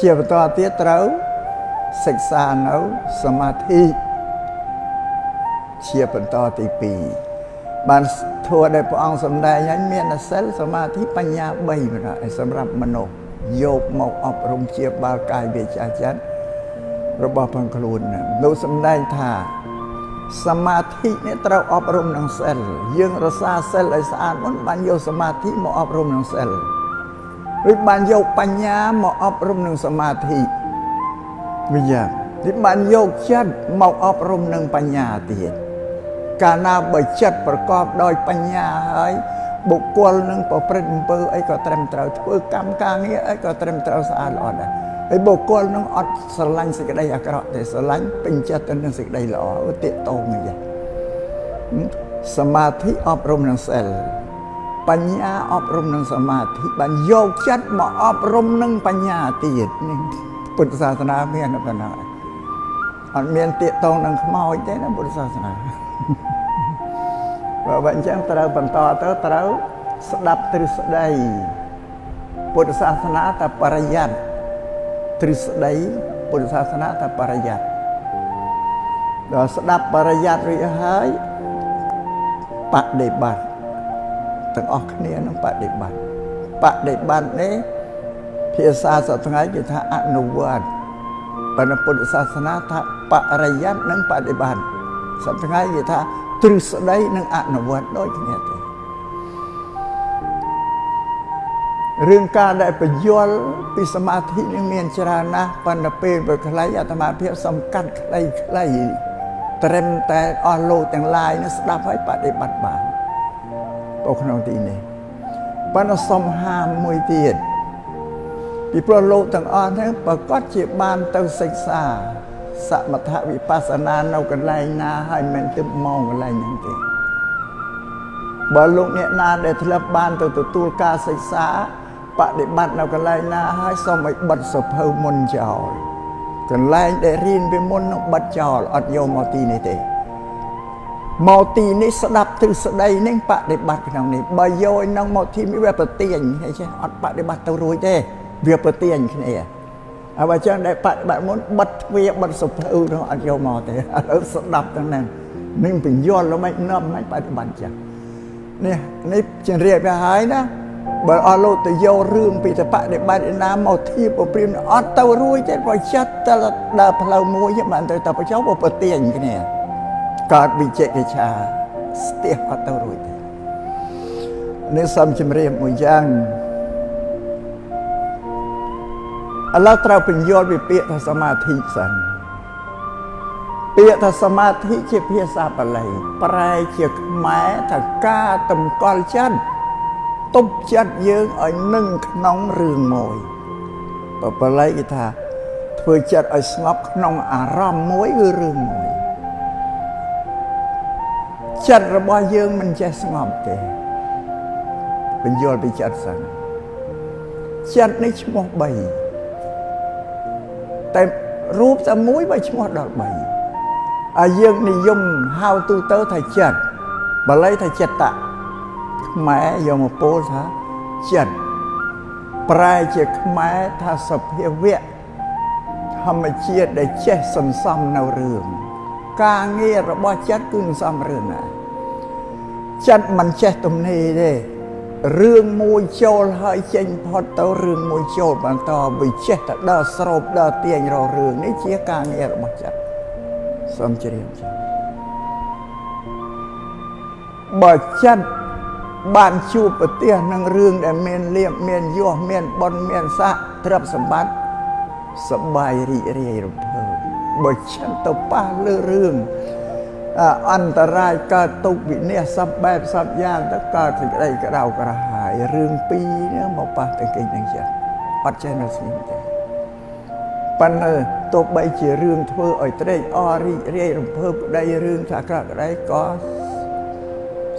ជាបន្តទៀតត្រូវសិក្សានៅសមាធិជាបន្តទី2បានធัวដែលព្រះអង្គសម្ដែងឲ្យមានសិលសមាធិបញ្ញា3ប៉ុណ្ណោះសម្រាប់មនុស្សយកមកអប់រំជាបាល់កាយវាចាចិត្តរបស់ផងខ្លួននោះសម្ដែងថា សមាធិនេះត្រូវអប់រំនឹងសិលយើងរសាសិលឲ្យស្អាតមុនបានយកសមាធិមកអប់រំនឹងសិលឬបានយកបញ្ញាមកអប់រំនឹងសមាធិវិញយ៉ាងឬបានយកចិត្តមកអប់រំនឹងបញ្ញាទៀតកាលណាបើចិត្តប្រកបដោយបញ្ញាហើយបុគ្គលនឹងប្រព្រឹត្តអំពើអីក៏ត្រឹមត្រូវធ្វើកម្មការងារអីក៏ត្រឹមត្រូវស្អាតល្អដែរ ហើយបុគ្គលនឹងអត់ស្រឡាញ់សេចក្តីអាក្រក់ទេស្រឡាញ់ពេញចិត្តទៅនឹងសេចក្តីល្អឧទាតោងអញ្ចឹងសមាធិអប់រំនឹងសិលបញ្ញាអប់រំនឹងសមាធិបានយកចិត្តមកអប់រំនឹងបញ្ញាទៀតនេះពុទ្ធសាសនាមានប៉ុណ្ណាអត់មានទាកតងនឹងខ្មោចទេណាពុទ្ធសាសនាបើបើអញ្ចឹងត្រូវបន្តទៅត្រូវស្ដាប់ទ្រឹស្ដីពុទ្ធសាសនាតែបរិយ័ត ទ្រឹស្ដីពុទ្ធសាសនាតែបរិយ័តដល់ស្ដាប់បរិយ័តរួចហើយបដិបត្តិទាំងអស់គ្នានឹងបដិបត្តិបដិបត្តិនេះភាសាសប្តាហ៍គេថាអនុវត្តប៉ុន្តែពុទ្ធសាសនាថាបរិយ័តនិងបដិបត្តិសប្តាហ៍គេថាទ្រឹស្ដីនិងអនុវត្តដូចគ្នាទេ រឿងការដែលបញ្យល់ពីសមាធិនេះមានច្រើនណាស់ប៉ុន្តែពេលវាខ្លីអាត្មាភាពសំកាត់ខ្លីខ្លីត្រឹមតែអស់លោកទាំងឡាយនេះស្ដាប់ហើយបដិបត្តិបាននៅក្នុងទីនេះប៉ុន្តែសុំហាមមួយទៀតពីព្រោះលោកទាំងអស់ហ្នឹងប្រកាសជាបានទៅសិក្សាសមថវិបស្សនានៅកន្លែងណាហើយមិនទៅមកកន្លែងហ្នឹងទេបើលោកអ្នកណាដែលធ្លាប់បានទៅទទួលការសិក្សា បដិបត្តិនៅកន្លែងណាហើយសូមឲ្យបិទសភៅមុនចោលកន្លែងដែលរៀនពីមុននឹងបិទចោលអត់យកមកទីនេះទេមកទីនេះស្ដាប់ទ្រឹស្ដីនេះបដិបត្តិក្នុងនេះបើយកនឹងមកទីនេះវាប្រទៀងហើយចេះអត់បដិបត្តិទៅរួចទេវាប្រទៀងគ្នាហើយបើចឹងដែលបដិបត្តិមុនបិទទ្វារបិទសភៅនោះអត់យកមកទេឥឡូវស្ដាប់ទាំងហ្នឹងនឹងបញ្យល់មិននាំមិនបដិបត្តិចឹងនេះនេះជម្រាបទៅហើយណា បើអស់លោកទៅយករឿងពីតបដិបត្តិណាមកធៀបព្រៀមអត់ទៅរួចទេបើចិត្តទៅដើរផ្លូវមួយបានទៅទៅបញ្ចុះប្រទៀងគ្នាកើតវិជិកិច្ឆាស្ទះអត់ទៅរួចទេនេះសំជំរាបមួយយ៉ាងឥឡូវត្រូវបញ្យល់ពីពាក្យថាសមាធិសិនពាក្យថាសមាធិជាភាសាបាលីប្រែជាខ្មែរថាការតម្កល់ចិត្ត ទប់ចិត្តយើងឲ្យនឹងក្នុងរឿងមួយបាលីគេថា ធ្វើចិត្តឲ្យស្ងប់ក្នុងអារម្មណ៍មួយគឺរឿងមួយចិត្តរបស់យើងមិនចេះស្ងប់ទេបញ្យល់ពីចិត្តសិនចិត្តនេះឈ្មោះ3តែរូបតែមួយបើឈ្មោះដល់3ហើយយើងនិយមហៅទូទៅថាចិត្តបាលីថាចិត្តៈ ខ្មែរយកមកពោលថាចិត្តប្រែជាខ្មែរថាសភាវៈធម្មជាតិដែលចេះសន្សំនៅរឿងការងាររបស់ចិត្តគឺសន្សំរឿងណាចិត្តមិនចេះទំនេរទេរឿងមួយចូលហើយចេញផុតទៅរឿងមួយចូលបន្តវាចេះតែដើរស្រោបដើរទាញរករឿងនេះជាការងាររបស់ចិត្តសូមជ្រាបចាបើចិត្ត បានជួបប្រទះនឹងរឿងដែលមានលៀបមានយោះមានប៉ុនមានស័កទ្រព្យសម្បត្តិសបាយរីករាយរំភើបបើចិត្តទៅប៉ះលើរឿងអន្តរាយកើតទុកវិនិច្ឆ័យសពបែបសពយ៉ាងទៅកើតសេចក្តីក្តៅក្រហាយរឿងពីរនេះមកប៉ះទៅគេនឹងចិត្តអត់ចេះនៅស្ងៀមទេប៉ុន្តែទោះបីជារឿងធ្វើឲ្យត្រេកអររីករាយរំភើបក្តីរឿងថាក្រក់ក្តីក៏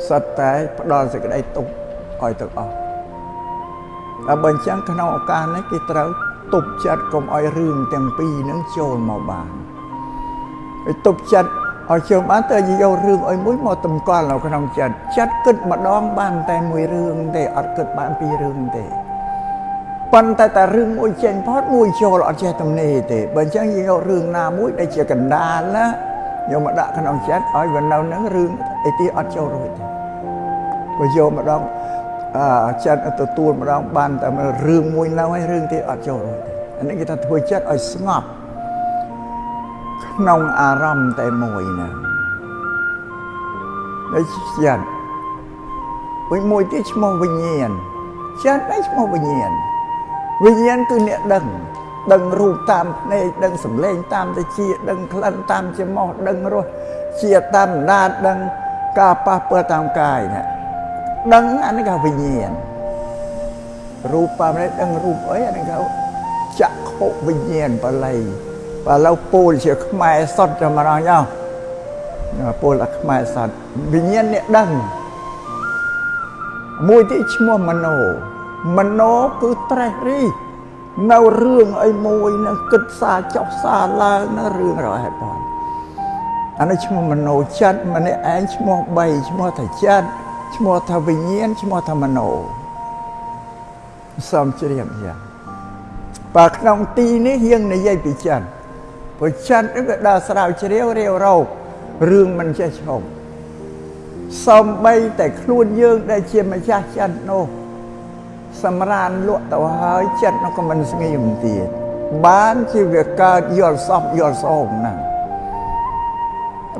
សិតតែផ្ដល់សេចក្តីទុកឲ្យទាំងអស់ហើយបើអញ្ចឹងក្នុងឱកាសនេះគេត្រូវទប់ចិត្តកុំឲ្យរឿងទាំងពីរនឹងចូលមកបានហើយទប់ចិត្តឲ្យចូលបានទៅយករឿងឲ្យមួយមកតម្កល់នៅក្នុងចិត្តចិត្តគិតម្ដងបានតែមួយរឿងទេអត់គិតបានពីររឿងទេប៉ុន្តែតែរឿងមួយចេញផុតមួយចូលអត់ចេះទំនេរទេបើអញ្ចឹងយើងយករឿងណាមួយដែលជាកណ្ដាលណាយកមកដាក់ក្នុងចិត្តឲ្យវានៅនឹងរឿងអីទីអត់ចូលរួចទេ បើយកម្ដងអឺចិត្តទទួលម្ដងបានតែរឿងមួយនៅហើយរឿងទីអត់ចូលរួចទេអានេះគេថាធ្វើចិត្តឲ្យស្ងប់ក្នុងអារម្មណ៍តែមួយណាដូចចិត្តវិញមួយទៀតឈ្មោះវិញ្ញាណចិត្តឯងឈ្មោះវិញ្ញាណវិញ្ញាណគឺអ្នកដឹងដឹងរូបតាមភ្នែកដឹងសម្លេងតាមតិចដឹងក្លិនតាមច្រមុះដឹងរសជាតិតាមអណ្ដាតដឹងការប៉ះពាល់តាមកាយណា ដឹងអានេះគេវិញ្ញាណរូបតាមនេះដឹងរូបអីអានេះគេចក្ខុវិញ្ញាណបល័យបើឡូវពូលជាខ្មែរសតចាំរងយោពូលអាខ្មែរសតវិញ្ញាណអ្នកដឹងមួយទៀតឈ្មោះមโนមโนគឺត្រេះរីនៅរឿងអីមួយនឹងគិតសារចុះសារឡើងនៅរឿងរហេតុផលអានេះឈ្មោះមโนចិត្តម្នាក់ឯងឈ្មោះ3ឈ្មោះថាចិត្ត ឈ្មោះថាវិញ្ញាណឈ្មោះថាមโนសំជ្រាបយ៉ាងបើក្នុងទីនេះយើងនិយាយពីចិត្តព្រោះចិត្តវាដើរស្រាវជ្រាវរាវរោគរឿងមិនចេះឈប់សំបីតែខ្លួនយើងដែលជាម្ចាស់ចិត្តនោះសម្រានលក់ទៅហើយចិត្តនោះក៏មិនស្ងៀមទៀតបានជាវាកើតយល់សពយល់សោមហ្នឹង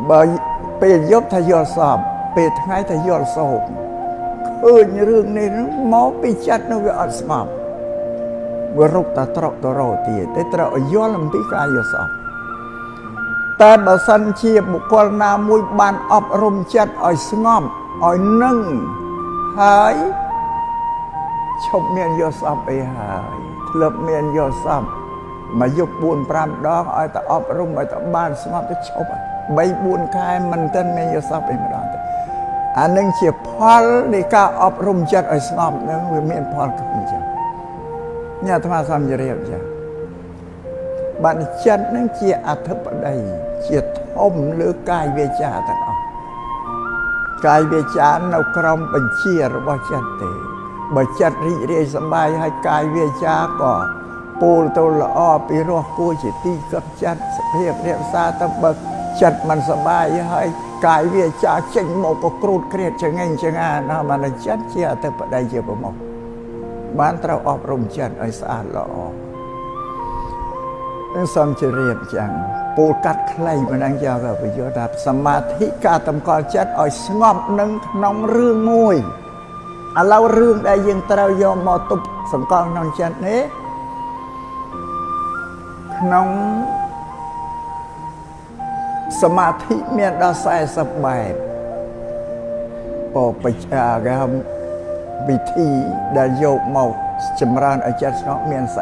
បើពេលយប់ថាយល់សព ពេលថ្ងៃថាយល់សោមឃើញរឿងនេះមកពីចិត្តនោះវាអត់ស្ងប់វារុកតាត្រកតរោទៀតតែត្រូវយល់អំពីការយល់សពតែបើសិនជាបុគ្គលណាមួយបានអប់រំចិត្តឲ្យស្ងប់ឲ្យនឹងហើយឈប់មានយកសពអីហើយធ្លាប់មានយកសពមកយប់4 5ដងឲ្យតែអប់រំឲ្យតែបានស្ងប់ទៅឈប់3 4ខែមិនទាន់មានយកសពអីម្ដងទេ អានឹងជាផលនៃការអប់រំចិត្តឲ្យស្ងប់នឹងវាមានផលគឺអញ្ចឹងញ៉ាអាត្មាសំជរាបចាបានចិត្តនឹងជាអធិបតីជាធំលើកាយវាចាទាំងអស់កាយវាចានៅក្រោមបញ្ជារបស់ចិត្តទេបើចិត្តរីករាយសប្បាយហើយកាយវាចាក៏ពោលទៅល្អពីរស់គួរជាទីកត់ចិត្តសភាពរក្សាទៅបើចិត្តមិនសប្បាយហើយ កាយវាចាចេញមកក៏គ្រូតគ្រៀតចងេងចងាណាបានចិត្តជាអតិបតីជាប្រមុខបានត្រូវអប់រំចិត្តឲ្យស្អាតល្អនឹងសំជារៀបចឹងពូលកាត់ខ្លីមិនដឹងយកក៏បញ្យល់ថាសមាធិការតម្កល់ចិត្តឲ្យស្ងប់នឹងក្នុងរឿងមួយឥឡូវរឿងដែលយើងត្រូវយកមកទប់សង្កល់ក្នុងចិត្តនេះក្នុង សមាធិមានដល់40បែបបបច្ចាគេហៅវិធីដែលយកមកចម្រើនឲ្យចិត្តស្ងប់មាន40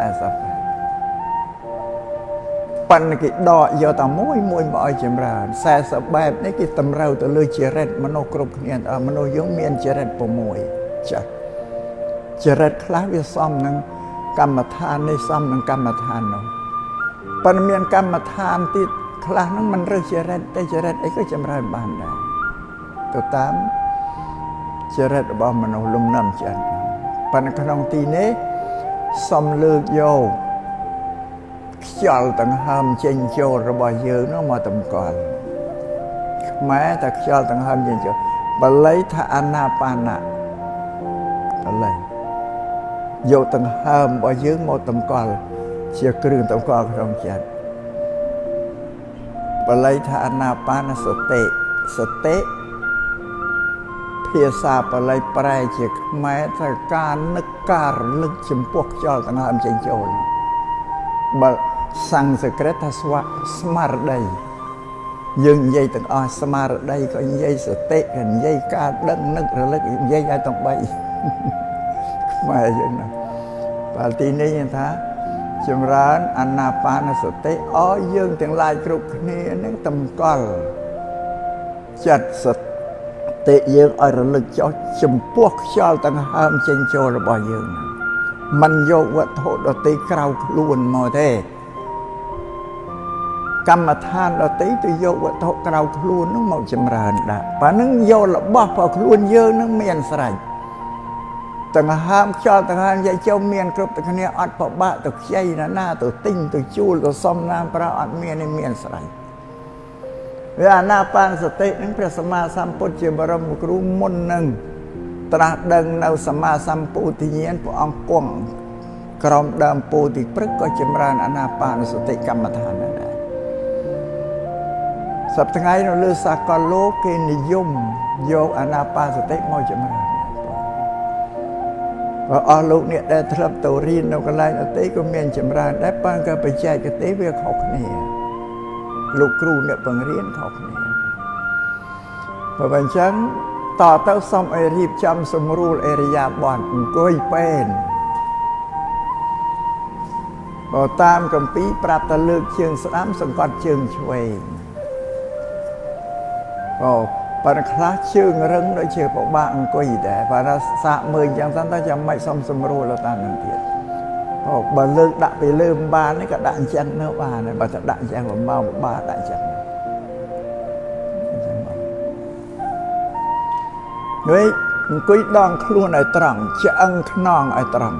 ប៉ុន្តែគេដកយកតែមួយមួយមកឲ្យចម្រើន40បែបនេះគេតម្រូវទៅលើចរិតមនុស្សគ្រប់គ្នាមនុស្សយើងមានចរិត6ចាស់ចរិតខ្លះវាសមនឹងកម្មដ្ឋាននេះសមនឹងកម្មដ្ឋាននោះប៉ុន្តែមានកម្មដ្ឋានទៀត ខ្លះហ្នឹងមិនរើសចរិតតែចរិតអីក៏ចម្រើនបានដែរទៅតាមចរិតរបស់មនុស្សលំនាំចិត្តប៉ុន្តែក្នុងទីនេះសំលើកយកខ្យល់ដង្ហើមចេញចូលរបស់យើងនោះមកតម្កល់ខ្មែរតែខ្យល់ដង្ហើមចេញចូលបល័យថាអាណាបាណៈឥឡូវយកដង្ហើមរបស់យើងមកតម្កល់ជាគ្រឿងតម្កល់ក្នុងចិត្ត បល័យថាអនាបានសតិសតិភាសាបល័យប្រែជាខ្មែរថាការនឹកការរលឹកចំពោះខ្យល់ដង្ហើមចេញចូលបើសង្ស្ក្រឹតថាស្វៈស្មារតីយើងនិយាយទាំងអស់ស្មារតីក៏និយាយសតិក៏និយាយការដឹងនឹករលឹកនិយាយឲ្យទាំង3ខ្មែរយើងណាបាទទីនេះថា ចម្រើនអាណាបានសតិឲ្យយើងទាំងឡាយគ្រប់គ្នានឹងតម្កល់ចិត្តសតិយើងឲ្យរលឹកចុះចំពោះខ្យល់ទាំងហើមចេញចូលរបស់យើងមិនយកវត្ថុដតីក្រៅខ្លួនមកទេកម្មដ្ឋានដតីទៅយកវត្ថុក្រៅខ្លួននឹងមកចម្រើនដាក់ប៉ានឹងយករបស់របស់ខ្លួនយើងនឹងមានស្រេច ទាំងហើមខ្យល់ទាំងហើមយាយចុំមានគ្រប់តែគ្នាអត់ប្របាក់ទៅខ្ចីណាណាទៅទិញទៅជួលទៅសំណាមប្រើអត់មាននេះមានស្រេចវាអាណាបានសតិនឹងព្រះសម្មាសម្ពុទ្ធជាបរមគ្រូមុននឹងត្រាស់ដឹងនៅសម្មាសម្ពុទ្ធញ្ញាណព្រះអង្គគង់ក្រោមដើមពោធិព្រឹកក៏ចម្រើនអាណាបានសតិកម្មដ្ឋានដែរសប្តាហ៍ថ្ងៃនៅលើសាកលលោកគេនិយមយកអាណាបានសតិមកចម្រើន បើអស់លោកអ្នកដែលធ្លាប់ទៅរៀននៅកន្លែងអតីតក៏មានចម្រើនដែរប៉ុន្តែបច្ចេកទេសវាខុសគ្នាលោកគ្រូអ្នកបង្រៀនខុសគ្នាបើមិនអញ្ចឹងតទៅសុំឲ្យរៀបចំសម្រួលអេរិយាបថអង្គុយពេនបើតាមកម្ពីប្រាប់តែលើកជើងស្ដាំសង្កត់ជើងឆ្វេងអូ ប៉ុន្តែខ្លះជើងរឹងដូចជាពិបាកអង្គុយដែរបើថាសាកមើលអញ្ចឹងទៅចាំមិនសុំសម្រួលទៅតាមនឹងទៀតអូបើលើកដាក់ពីលើមិនបាននេះក៏ដាក់អញ្ចឹងនៅបានដែរបើថាដាក់អញ្ចឹងមកមកបាដាក់អញ្ចឹងដូចអង្គុយដងខ្លួនឲ្យត្រង់ឆ្អឹងខ្នងឲ្យត្រង់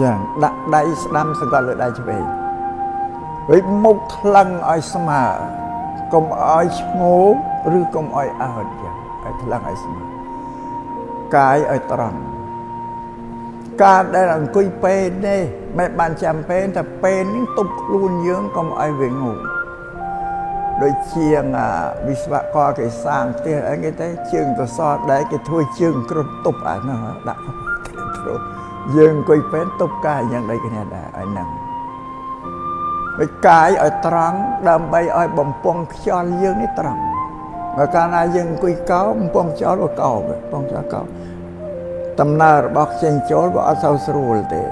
យ៉ាងដាក់ដៃស្ដាំសង្កត់លើដៃឆ្វេងវិញមុខថ្លឹងឲ្យស្មើ កុំឲ្យឈ្ងោកឬកុំឲ្យអើតចឹងឲ្យថ្លឹងឲ្យស្មើកាយឲ្យត្រង់ការដែលអង្គុយពេនទេមិនបានចាំពេនតែពេននេះទប់ខ្លួនយើងកុំឲ្យវាងងដូចជាងវិស្វករគេសាងផ្ទះអីគេទៅជើងទៅសតដែរគេធ្វើជើងគ្រុតទប់អានោះដាក់គ្រុតយើងអង្គុយពេនទប់កាយយ៉ាងដូចគ្នាដែរឲ្យហ្នឹង ដូចកាយឲ្យត្រង់ដើម្បីឲ្យបំពង់ខ្យល់យើងនេះត្រង់បើកាលណាយើងអង្គុយកោបំពង់ខ្យល់ក៏កោបំពង់ខ្យល់កោដំណើររបស់ចេញចូលវាអត់សូវស្រួលទេ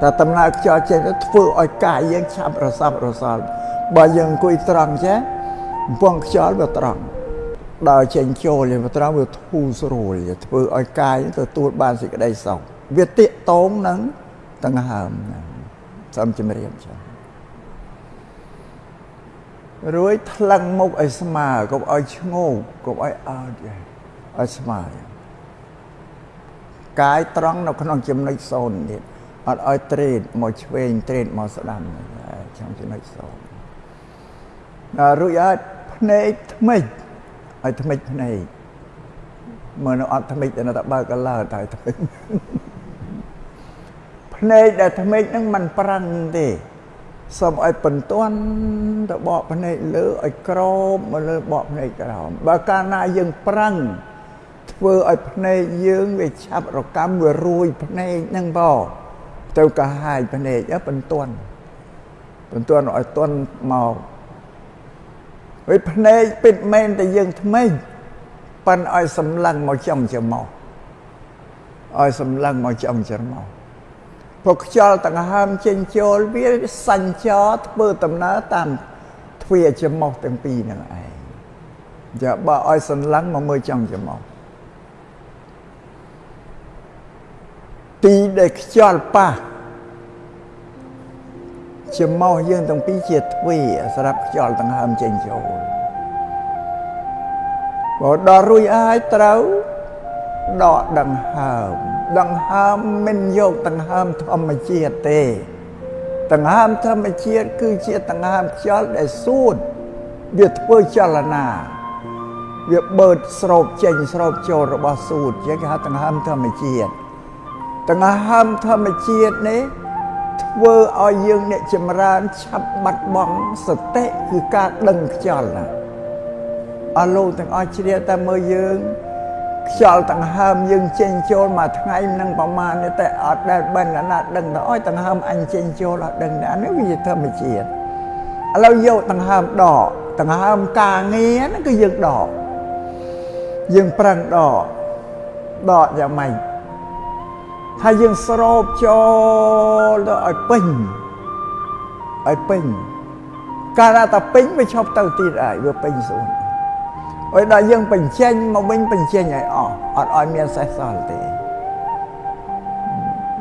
តែដំណើរខ្យល់ចេញទៅធ្វើឲ្យកាយយើងឆាប់រសាប់រសល់បើយើងអង្គុយត្រង់ចេះបំពង់ខ្យល់វាត្រង់ដល់ចេញចូលវាត្រង់វាធូរស្រួលធ្វើឲ្យកាយទទួលបានសេចក្តីសុខវាតាកតងនឹងដង្ហើមហ្នឹង សូមជម្រាបចា៎រួយថ្លឹងមុខឲ្យស្មើកុំឲ្យឈ្ងោកកុំឲ្យអើតឲ្យស្មើកាយត្រង់នៅក្នុងចំណុចសូន្យទៀតអត់ឲ្យត្រេតមកឆ្វេងត្រេតមកស្ដាំក្នុងចំណុចសូន្យដល់រួចអត់ភ្នែកថ្មិចឲ្យថ្មិចភ្នែកមើលនៅអត់ថ្មិចតែតែបើកឡើតែថ្មិច ភ្នែកដែលថ្មិចហ្នឹងมันប្រឹងទេសូមឲ្យបន្ទាន់ទៅបកភ្នែកលើឲ្យក្រោបមកលើបកភ្នែកក្រោមបើកាលណាយើងប្រឹងធ្វើឲ្យភ្នែកយើងវាឆាប់រកម្មវារួយភ្នែកហ្នឹងបោទៅកាហាយភ្នែកបន្ទាន់បន្ទាន់ឲ្យទាន់មកវិញភ្នែកពិតមែនតែយើងថ្មិចប៉ិនឲ្យសម្លឹងមកចំច្រមុះឲ្យសម្លឹងមកចំច្រមុះ ព្រោះខ្យល់ដង្ហើមចេញចូលវាសញ្ចរធ្វើដំណើរតាមទ្វារច្រមុះទាំងពីរហ្នឹងឯងចាបើឲ្យសន្លឹងមកមើលចំច្រមុះទីដែលខ្យល់ប៉ះច្រមុះយើងទាំងពីរជាទ្វារសម្រាប់ខ្យល់ដង្ហើមចេញចូលបើដល់រួចហើយត្រូវដកដង្ហើម ដង្ហើមមិនយកដង្ហើមធម្មជាតិទេដង្ហើមធម្មជាតិគឺជាដង្ហើមខ្យល់ដែលសួតវាធ្វើចលនាវាបឺតស្រោបចេញស្រោបចូលរបស់សួតជាគេហៅដង្ហើមធម្មជាតិដង្ហើមធម្មជាតិនេះធ្វើឲ្យយើងអ្នកចម្រើនឆាប់បាត់បង់សតិគឺការដឹងខ្យល់ណាអស់លោកទាំងអស់ជ្រាបតែមើលយើង ខ្យល់ដង្ហើមយើងចេញចូលមួយថ្ងៃនឹងប្រមាណនេះតែអត់ដែលបិណ្ឌណាដឹងទៅអើយដង្ហើមអញចេញចូលអត់ដឹងទេអានេះវាធម្មជាតិឥឡូវយកដង្ហើមដកដង្ហើមការងារហ្នឹងគឺយើងដកយើងប្រឹងដកដកយ៉ាងម៉េចហើយយើងស្រោបចូលទៅឲ្យពេញឲ្យពេញកាលតែពេញវាឈប់ទៅទៀតហើយវាពេញសួន ហើយដល់យើងបញ្ចេញមកវិញបញ្ចេញឲ្យអស់អត់ឲ្យមានសេះសល់ទេ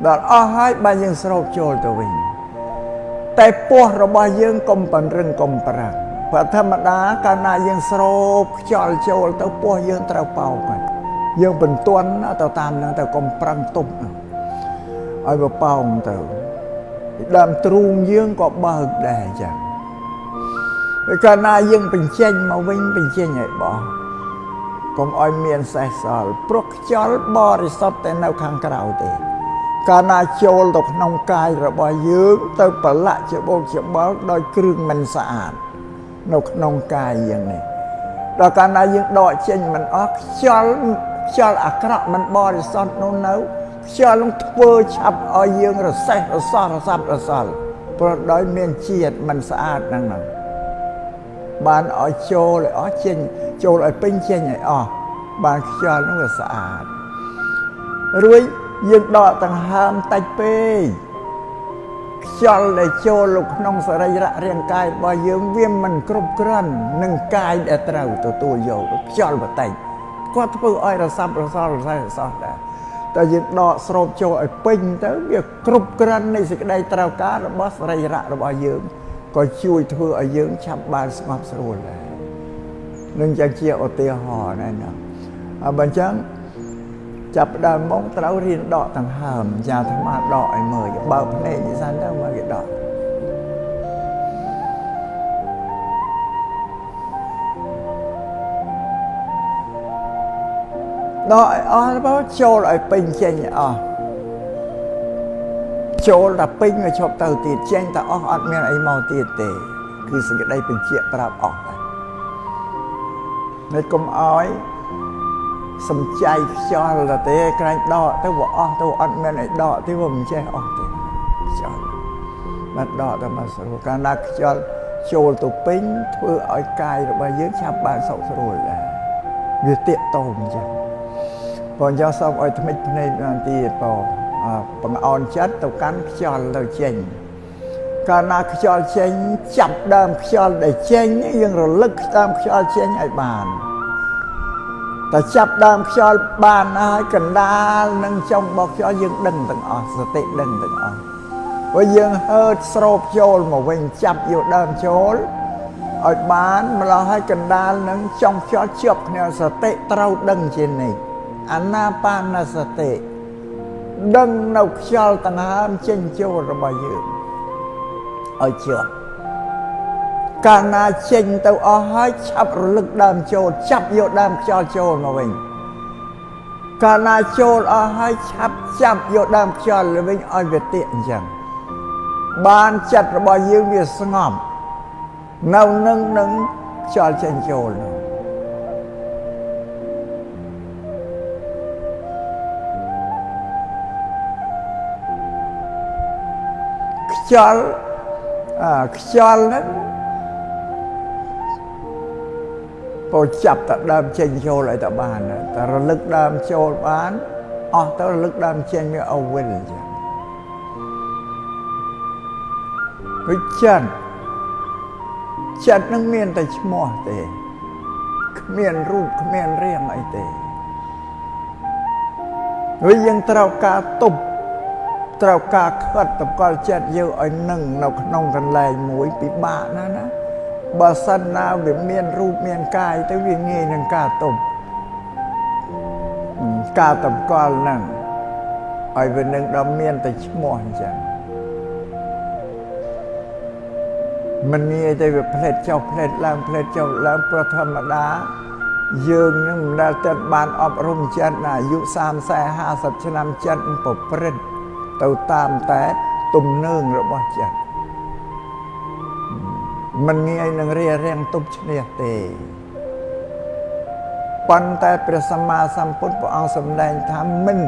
ដល់អស់ហើយបានយើងស្រោបចូលទៅវិញតែពោះរបស់យើងកុំបណ្រឹងកុំប្រាំងព្រោះធម្មតាកាលណាយើងស្រោបខ្យល់ចូលទៅពោះយើងត្រូវបោកហើយយើងបន្ទន់ទៅតាមនឹងទៅកុំប្រឹងទប់ឲ្យបប៉ោងទៅដើមទ្រូងយើងក៏បើកដែរអញ្ចឹងពេល កាលណាយើងបញ្ចេញមកវិញបញ្ចេញឲ្យបោះកុំឲ្យមានសេះសល់ព្រោះខ្យល់បរិសុទ្ធតែនៅខាងក្រៅទេ កាលណាចូលទៅក្នុងកាយរបស់យើងទៅប្រឡាក់ច្បោកច្បល់ដោយគ្រឿងមិនស្អាតនៅក្នុងកាយយ៉ាងនេះដល់កាលណាយើងដកចេញមិនអស់ខ្យល់ខ្យល់អាក្រក់មិនបរិសុទ្ធនោះនៅខ្យល់នឹងធ្វើឆាប់ឲ្យយើងរសេះរសោះរសាប់រសល់ព្រោះដោយមានជាតិមិនស្អាតហ្នឹងហ្នឹង បានឲ្យចូលឲ្យអស់ចេញចូលឲ្យពេញចេញឲ្យអស់បានខ្យល់នោះវាស្អាតរួចយើងដកដង្ហើមតិចពេកខ្យល់ដែលចូលនៅក្នុងសរីរៈរាងកាយរបស់យើងវាមិនគ្រប់គ្រាន់នឹងកាយដែលត្រូវទទួលយកខ្យល់បន្តិចគាត់ធ្វើឲ្យរសាប់រសល់រសៃរសោះដែរតែយើងដកស្រូបចូលឲ្យពេញទៅវាគ្រប់គ្រាន់នៃសេចក្តីត្រូវការរបស់សរីរៈរបស់យើង ក៏ជួយធ្វើឲ្យយើងឆាប់បានស្ងប់ស្រួលដែរនឹងយ៉ាងជាឧទាហរណ៍ណាណាហើយបើអញ្ចឹងចាប់ដើមមកត្រូវរៀនដកដង្ហើមយ៉ាអាត្មាដកឲ្យមើលបើកភ្នែកនេះសិនទៅមកគេដកដកឲ្យអស់ទៅចូលឲ្យពេញចេញឲ្យអស់ ចូលដល់ពេញមកឈប់ទៅទៀតចេញតែអស់អត់មានអីមកទៀតទេ គឺសេចក្តីបញ្ជាក់ប្រាប់អស់តែមិនកុំអោយសំចៃខ្យល់ទៅទេក្រែងដកទៅវាអស់ទៅអត់មានអីដកទេវាមិនចេះអស់ទេខ្យល់បាត់ដកទៅមកស្រួលកាលណាខ្យល់ចូលទៅពេញធ្វើឲ្យកាយរបស់យើងឆាប់បានសុខស្រួលដែរវាតាកតោអញ្ចឹងបងយកសូមឲ្យថ្មិចភ្នែកបានទៀតបង បង្អន់ចិត្តទៅកាន់ខ្យល់ទៅចេញកាលណាខ្យល់ចេញចាប់ដើមខ្យល់ដែលចេញយើងរលឹកតាមខ្យល់ចេញឲ្យបានតែចាប់ដើមខ្យល់បានហើយកណ្ដាលនឹងចុងរបស់ខ្យល់យើងដឹងទាំងអស់សតិដឹងទាំងអស់ព្រោះយើងហើតស្រូបចូលមកវិញចាប់យកដើមចូលឲ្យបានម្ល៉េះហើយកណ្ដាលនឹងចុងខ្យល់ជាប់គ្នាសតិត្រូវដឹងជានិច្ចអាណាបានសតិ ដឹងនៅខ្យល់ដង្ហើមចេញចូលរបស់យើងឲ្យជាប់កាលណាចេញទៅអស់ហើយឆាប់រលឹកដើមចូលចាប់យកដើមខ្យល់ចូលមកវិញកាលណាចូលអស់ហើយឆាប់ចាប់យកដើមខ្យល់វិញឲ្យវាទៀកអញ្ចឹងបានចិត្តរបស់យើងវាស្ងប់នៅនឹងនឹងខ្យល់ចេញចូលនោះ ខ្យល់អាខ្យល់ហ្នឹងពោចាប់តែដើមចេញចូលឲ្យតែបានតែរលឹកដើមចូលបានអស់ទៅរលឹកដើមចេញវាអវិលអញ្ចឹងវិចិត្រចិត្តនឹងមានតែឈ្មោះទេគ្មានរូបគ្មានរាងអីទេវាយើងត្រូវការទប់ ត្រូវការខិតតកលចិត្តយើងឲ្យនឹងនៅក្នុងកន្លែងមួយពិបាកណាស់ណាបើសិនណាវាមានរូបមានកាយទៅវាងាយនឹងការទប់ការតម្កល់ហ្នឹងឲ្យវានឹងដល់មានតែឈ្មោះអញ្ចឹងមិនងាយទៅវាផ្លេតចុះផ្លេតឡើងផ្លេតចុះឡើងព្រោះធម្មតាយើងនឹងមិនដែលទៅបានអប់រំចិត្តណាអាយុ30 50ឆ្នាំចិត្តប្រព្រឹត្ត ទៅតាមតែទំនើងរបស់ចិត្តមិនងាយនឹងរារាំងទប់ឈ្នះទេប៉ុន្តែព្រះសម្មាសម្ពុទ្ធព្រះអង្គសម្ដែងថាមិន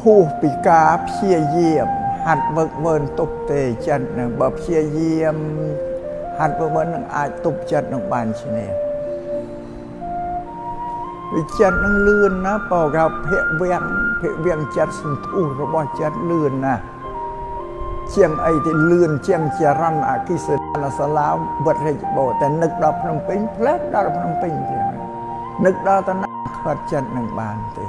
ហួសពីការព្យាយាមហាត់វឹកវើនទប់ទេចិត្តនឹងបើព្យាយាមហាត់វឹកវើននឹងអាចទប់ចិត្តនឹងបានឈ្នះ វិចិត្តនឹងលឿនណាបើកោភៈវាំងភៈវាំងចិត្តសន្ធុរបស់ចិត្តលឿនណាជាងអីទីលឿនជាងចរន្តអគិសនាសាឡាវត្តរាជបោតែនឹកដល់ភ្នំពេញផ្លែដល់ភ្នំពេញទៀតនឹកដល់តាណាខាត់ចិត្តនឹងបានទេ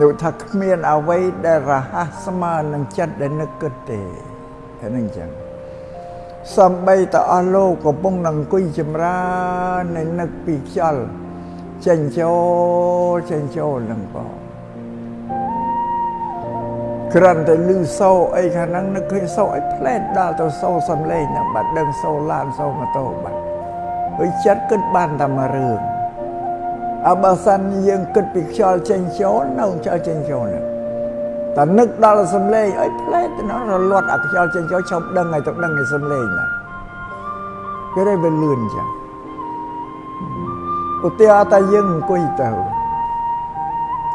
នោះថាគ្មានអ្វីដែលរហ័សស្មើនឹងចិត្តដែលនឹកគិតទេតែនឹងចឹង សំបីតអស់លោកកំពុងនឹងអង្គុយចម្រើននៅនឹកពីខ្យល់ចេញចូលចេញចូលនឹងបងក្រាន់តែលឺសូអីខាងហ្នឹងនឹកឃើញសូអីផ្លែតដល់ទៅសូសំលេងហ្នឹងបាត់ដឹងសូឡានសូម៉ូតូបាត់ហើយចិត្តគិតបានតែមួយរឿងអបើសិនយើងគិតពីខ្យល់ចេញចូលនៅខ្យល់ចេញចូលហ្នឹង តែនឹកដល់សំលេងអីផ្លែតទៅរលត់អាខ្យល់ចេញចូលឈប់ដឹងឲ្យទៅដឹងឯសំលេងណាគេได้វាលឿនចឹងឧទាហរណ៍តែយើងអង្គុយទៅ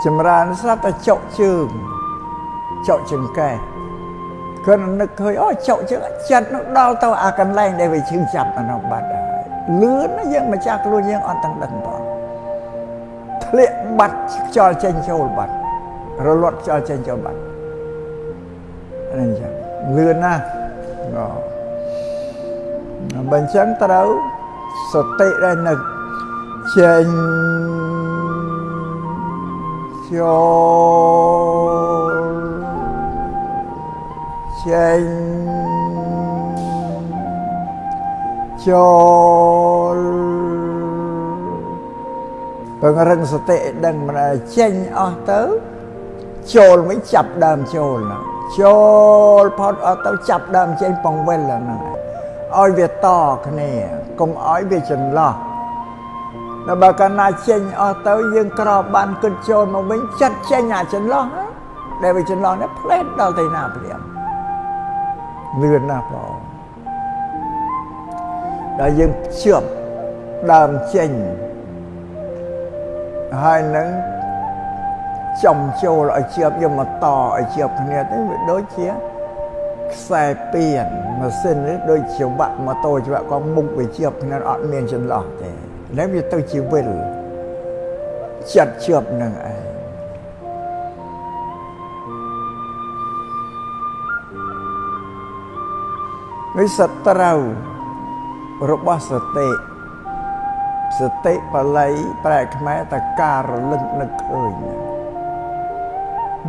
ចម្រើនស្រាប់តែចុកជើងចុកចង្កេះគាត់នឹកឃើញអូចុកជើងចិត្តនោះដល់ទៅអាកន្លែងដែលវាឈឺចាប់អានោះបាត់ហើយលឿនណាយើងម្ចាស់ខ្លួនយើងអត់ទាំងដឹងផងធ្លាក់បាត់ខ្យល់ចេញចូលបាត់ រលត់ខ្យល់ចេញចូលបាត់អញ្ចឹងលឿនណាស់បើអញ្ចឹងត្រូវសតិដែលនឹកចេញចូលចេញចូលពង្រឹងសតិដឹងមិនឲ្យចេញអស់ទៅ ចូលវិញចាប់ដើមចូលហ្នឹងចូលផុតអត់ទៅចាប់ដើមចេញពងវិលហ្នឹងឲ្យវាតគ្នាកុំឲ្យវាចន្លោះដល់បើកាលណាចេញអស់ទៅយើងក្របបានគិតចូលមកវិញចិត្តចេញអាចន្លោះដែលវាចន្លោះនេះផ្លែតដល់ទៅណាព្រាមលឿនណាស់បងដល់យើងជឿបដើមចេញហើយនឹង ចំចូលឲ្យជាប់យកមកតឲ្យជាប់គ្នាទៅវាដូចជាខ្សែពៀនម៉ាស៊ីននេះដូចជាវាក់ម៉ូតូជាវាក់ក៏មុខវាជាប់គ្នាអត់មានចន្លោះទេហើយវាទៅជាវិលចិត្តជាប់នឹងឯងនេះសត្រូវរបស់សតិសតិបល័យប្រែខ្មែរតការរលឹកនឹកឃើញណា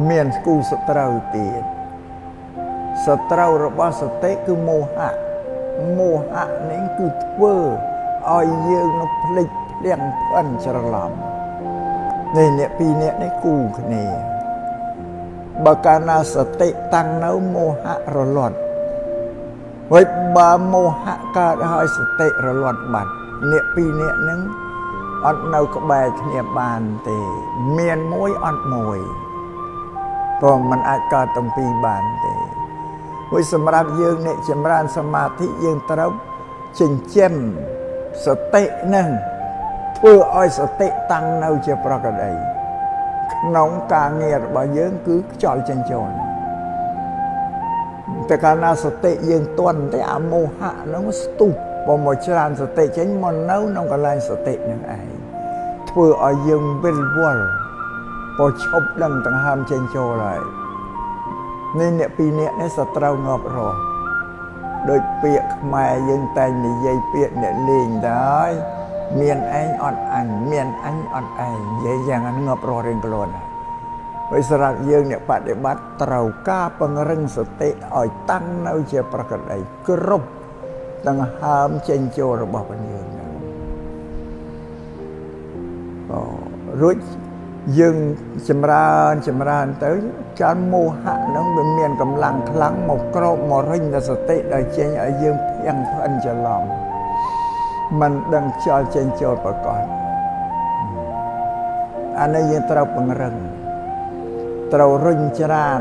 មានគូសត្រូវទៀតសត្រូវរបស់សតិគឺមោហៈមោហៈនេះគឺធ្វើឲ្យយើងនឹងភ្លេចភ្លាំងផ្អិនច្រឡំនេះអ្នកពីរនាក់នេះគូគ្នាបើកាលណាសតិតាំងនៅមោហៈរលត់ហើយបើមោហៈកើតហើយសតិរលត់បាត់អ្នកពីរនាក់នឹងអត់នៅក្បែរគ្នាបានទេ មានមួយអត់មួយ ព្រោះมันអាចកើតទាំងពីរបានទេហើយសម្រាប់យើងអ្នកចម្រើនសមាធិយើងត្រូវចិញ្ចឹមសតិនឹងធ្វើឲ្យសតិតាំងនៅជាប្រកដីក្នុងការងាររបស់យើងគឺខ្យល់ចេញចូលតែកាលណាសតិយើងទន់ទេអាមោហៈនឹងស្ទុះបើមកច្រើនសតិចេញមកនៅក្នុងកន្លែងសតិនឹងឯងធ្វើឲ្យយើងវិលវល់ បើឈប់ដឹងដង្ហើមចេញចូលហើយនេះអ្នកពីរនាក់នេះសត្រូវងាប់រស់ដូចពាក្យខ្មែរយើងតែងនិយាយពាក្យអ្នកលេងដែរមានឯងអត់អញមានអញអត់ឯងនិយាយយ៉ាងហ្នឹងងាប់រស់រៀងខ្លួនហើយសម្រាប់យើងអ្នកបដិបត្តិត្រូវការពង្រឹងសតិឲ្យតាំងនៅជាប្រកដីគ្រប់ដង្ហើមចេញចូលរបស់ពយើងហ្នឹងអូរួច យើងចម្រើនចម្រើនទៅចានមោហៈនឹងវាមានកម្លាំងខ្លាំងមកក្របមករិញដល់សតិដល់ចេញឲ្យយើងភៀងផ្អិនច្រឡំมันដឹងខ្យល់ចេញចូលប្រកបអានេះយើងត្រូវពង្រឹងត្រូវរុញច្រាន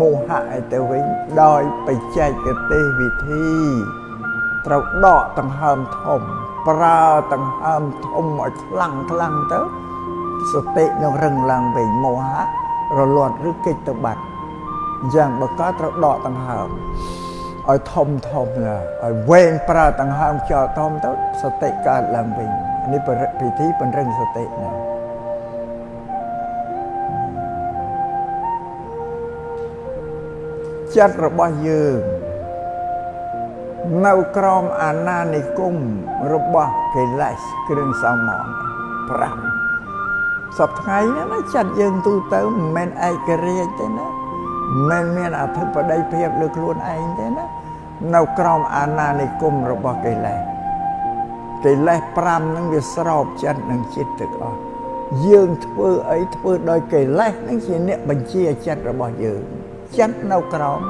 មោហៈឲ្យទៅវិញដោយបច្ចេកទេសវិធីត្រូវដកដង្ហើមធំប្រើដង្ហើមធំឲ្យខ្លាំងខ្លាំងទៅ សតិនឹងរឹងឡើងវិញមោហៈរលត់ឬកិច្ចទៅបាត់អញ្ចឹងបើកើតត្រូវដកដង្ហើមឲ្យធំធំឲ្យវែងប្រើដង្ហើមខ្យល់ធំទៅសតិកើតឡើងវិញនេះពិធីពង្រឹងសតិណាចិត្តរបស់យើងនៅក្រោមអាណានិគមរបស់កិលេសគ្រឿងសោមន5 សពថ្ងៃណាចិត្តយើងទូទៅមិនមែនឯករាជ្យទេណាមិនមានអធិបតីភាពលើខ្លួនឯងទេណានៅក្រោមអាណានិគមរបស់កិលេសកិលេស5ហ្នឹងវាស្រោបចិត្តនឹងចិត្តទាំងអស់យើងធ្វើអីធ្វើដោយកិលេសហ្នឹងជាអ្នកបញ្ជាចិត្តរបស់យើងចិត្តនៅក្រោម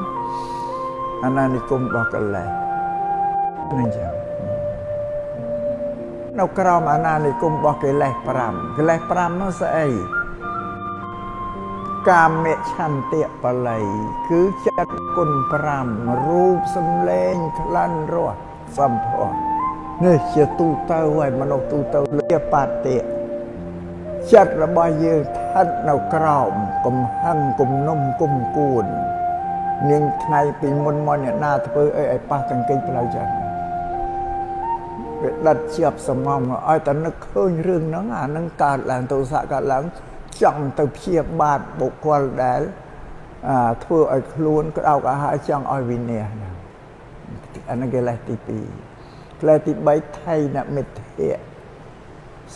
អាណានិគមរបស់កិលេសនឹងចឹង នៅក្រោមអាណានិគមរបស់កិលេស5កិលេស5នោះស្អីកាមឆន្ទៈបល័យគឺចិត្តគុណ5រូបសំឡេងក្លិនរសសម្ផស្សនេះជាទូទៅហើយមនុស្សទូទៅលាបតិចិត្តរបស់យើងស្ថិតនៅក្រោមកំហឹងគំនុំគុំគួននាងថ្ងៃពីមុនមកអ្នកណាធ្វើអីឲ្យប៉ះកង្កេងផ្លូវចិត្ត វាដិតជាប់សំងឲ្យតែនឹកឃើញរឿងហ្នឹងអាហ្នឹងកើតឡើងទោសៈកើតឡើងចង់ទៅព្យាបាទបុគ្គលដែលធ្វើឲ្យខ្លួនក្តោកអាហារចង់ឲ្យវិន័យហ្នឹងអានឹងកិលេសទី2កិលេសទី3ថៃនមិទ្ធៈ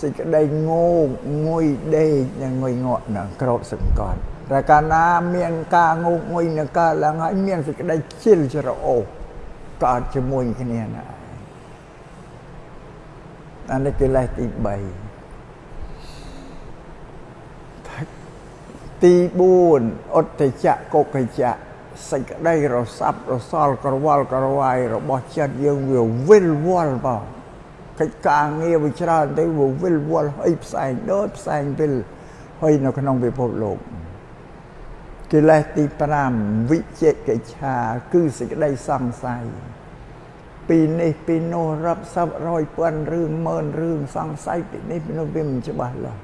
សេចក្តីងោងងុយដេកនិងងុយងក់នឹងក្រោតសង្កត់តែកាលណាមានការងោកងុយនឹងកើតឡើងហើយមានសេចក្តីជិលច្រអូសកើតជាមួយគ្នាណា អានេះកិលេសទី3ទី4ឧត្តចៈកុកចៈសេចក្តីរសាប់រសល់ក្រវល់ក្រវាយរបស់ចិត្តយើងវាវិលវល់បងកិច្ចការងារវាច្រើនទៅវាវិលវល់ហើយផ្សែងដូចផ្សែងវិលហើយនៅក្នុងពិភពលោកកិលេសទី5វិជិកិច្ឆាគឺសេចក្តីសង្ស័យ ពីនេះពីនោះរាប់សិបរយពាន់រឿងម៉ឺនរឿងសង្ស័យពីនេះពីនោះវាមិនច្បាស់លាស់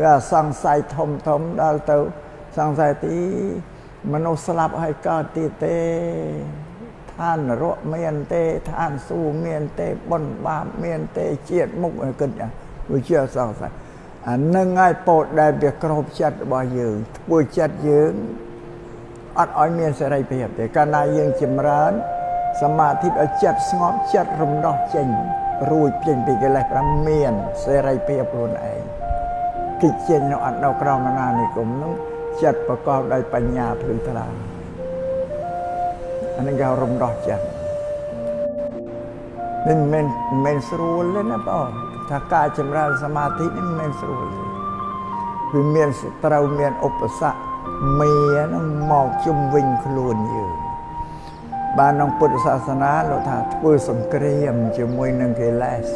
វាសង្ស័យធំធំដល់ទៅសង្ស័យទីមនុស្សស្លាប់ហើយកើតទៀតទេឋាននរកមានទេឋានសួគ៌មានទេបុណ្យបាបមានទេជាតិមុខគិតវាជាសង្ស័យអានឹងហើយពោតដែលវាក្របចិត្តរបស់យើងធ្វើចិត្តយើងអត់ឲ្យមានសេរីភាពទេកាលណាយើងចម្រើន សមាធិឲ្យចិត្តស្ងប់ចិត្តរំដោះចេញរួចចេញពីកិលេស5មានសេរីភាពខ្លួនឯងគិតចេញនៅអត់នៅក្រមណានិគមនោះចិត្តប្រកបដោយបញ្ញាភ្លឺថ្លាអានេះគេរំដោះចិត្តមិនមិនមិនស្រួលទេណាបងថាការចម្រើនសមាធិនេះមិនមែនស្រួលទេវាមានសត្រូវមានឧបសគ្គមេនឹងមកជុំវិញខ្លួនយើង បានក្នុងពុទ្ធសាសនាលោកថាធ្វើសង្គ្រាមជាមួយនឹងកិលេស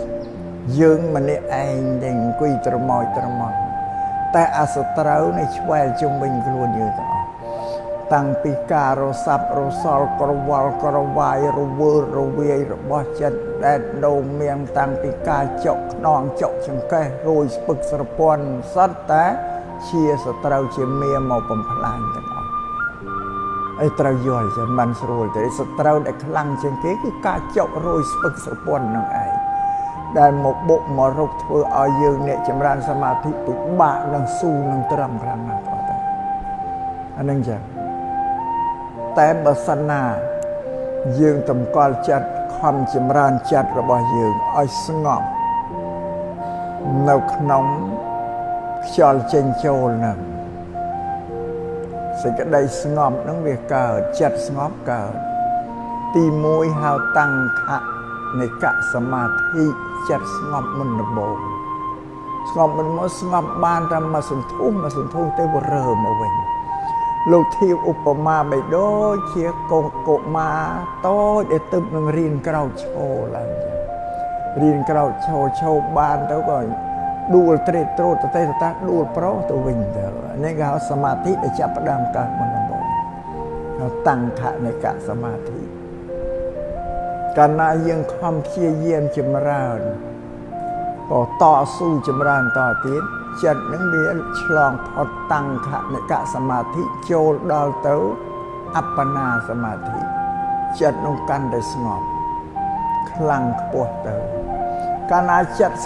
យើងម្នាក់ឯងដែលអង្គុយត្រមោចត្រមោចតែអសត្រូវនេះឆ្វែលជុំវិញខ្លួនយើងទាំងអស់តាំងពីការរសាប់រសល់ក្រវល់ក្រវាយរវើរវាយរបស់ចិត្តដែលដូងមៀងតាំងពីការចុកខ្នងចុកចង្កេះរួយស្ពឹកស្រពន់សត្វតែជាសត្រូវជាមៀមកបំផ្លាញទាំង អស់អីត្រូវយល់ចឹងមិនស្រួលទេសត្រូវដែលខ្លាំងជាងគេគឺការចុករួយស្ពឹកស្រពន់នឹងឯងដែលមកបុកមករកធ្វើឲ្យយើងអ្នកចម្រើនសមាធិពិបាកនឹងស៊ូនឹងត្រឹមខ្លាំងណាស់បងតាអានឹងចឹងតែបើសិនណាយើងតម្កល់ចិត្តខំចម្រើនចិត្តរបស់យើងឲ្យស្ងប់នៅក្នុងខ្យល់ចេញចូលនឹង សេចក្តីស្ងប់នឹងវាកើតចិត្តស្ងប់កើតទី1ហៅតាំងខៈនៃកសមាធិចិត្តស្ងប់មុនដំបូងស្ងប់មុនមកស្ងប់បានតែមួយសន្ទុះមួយសន្ទុះទៅវារើមកវិញលោកធៀបឧបមាបីដូចជាកូនកុមារតូចដែលទឹកនឹងរៀនក្រោកឈរឡើងរៀនក្រោកឈរឈរបានទៅក៏ដួលត្រេតត្រោតតេតតាដួលប្រុសទៅវិញទៅ នេះគេហៅសមាធិដែលចាប់ផ្ដើមកើតមុនដំបូងតាំងខនិកសមាធិកាលណាយើងខំព្យាយាមចម្រើនក៏តស៊ូចម្រើនតទៀតចិត្តនឹងវាឆ្លងផុតតាំងខនិកសមាធិចូលដល់ទៅអបណាសមាធិចិត្តនឹងកាន់តែស្ងប់ខ្លាំងខ្ពស់ទៅកាលណាចិត្ត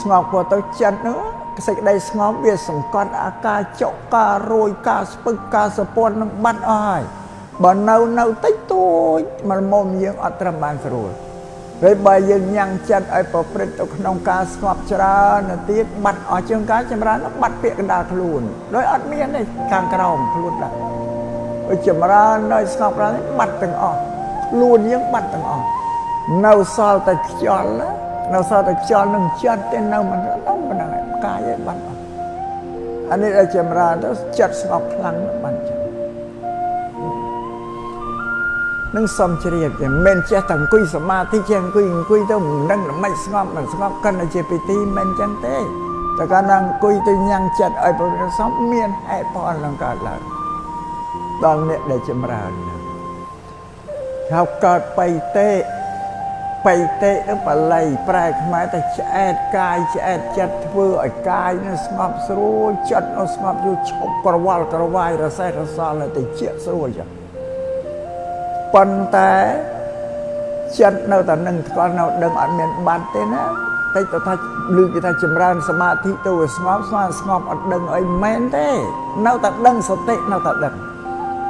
ស្ងប់ខ្ពស់ទៅចិត្តនឹង សេចក្តីស្ងប់វាសង្កត់អាការចុកការរួយការស្ពឹកការសពន់នឹងបាត់អស់ហើយបើនៅនៅតិចតួចមកមុំយើងអត់ត្រឹមបានស្រួលពេលបើយើងញ៉ាំងចិត្តឲ្យប្រព្រឹត្តទៅក្នុងការស្ងប់ច្រើនទៅទៀតបាត់អស់ជាងការចម្រើនបាត់ពាក្យកណ្ដាលខ្លួនដោយអត់មានទេខាងក្រោមខ្លួនដែរបើចម្រើននៅស្ងប់ច្រើនបាត់ទាំងអស់ខខ្លួនយើងបាត់ទាំងអស់នៅសល់តែខ្យល់ នៅសល់តែខ្យល់នឹងចិត្តទេនៅមិនដល់ប៉ុណ្ណឹងកាយឯងបាត់អស់អានេះដែលចម្រើនទៅចិត្តស្ងប់ខ្លាំងបាត់ចឹងនឹងសំជ្រាបតែមិនចេះតែអង្គុយសមាធិចេះអង្គុយអង្គុយទៅមិនដឹងមិនស្ងប់មិនស្ងប់កាន់តែជាពិធីមិនចឹងទេតែកាលណាអង្គុយទៅញ៉ាំងចិត្តឲ្យប្រព្រឹត្តសមមានហេតុផលនឹងកើតឡើងដល់អ្នកដែលចម្រើនហៅកើតបៃតេ បៃតេនឹងបល័យប្រែខ្មែរតែឆ្អែតកាយឆ្អែតចិត្តធ្វើឲ្យកាយនឹងស្ងប់ស្រួលចិត្តនឹងស្ងប់យូរឈប់ក្រវល់ក្រវាយរសេះរសល់ទៅជាស្រួលចឹងប៉ុន្តែចិត្តនៅតែនឹងស្គាល់នៅដឹងអត់មានបាត់ទេណាតិចទៅថាឮគេថាចម្រើនសមាធិទៅវាស្ងប់ស្មានស្ងប់អត់ដឹងអីមែនទេនៅតែដឹងសតិនៅតែដឹង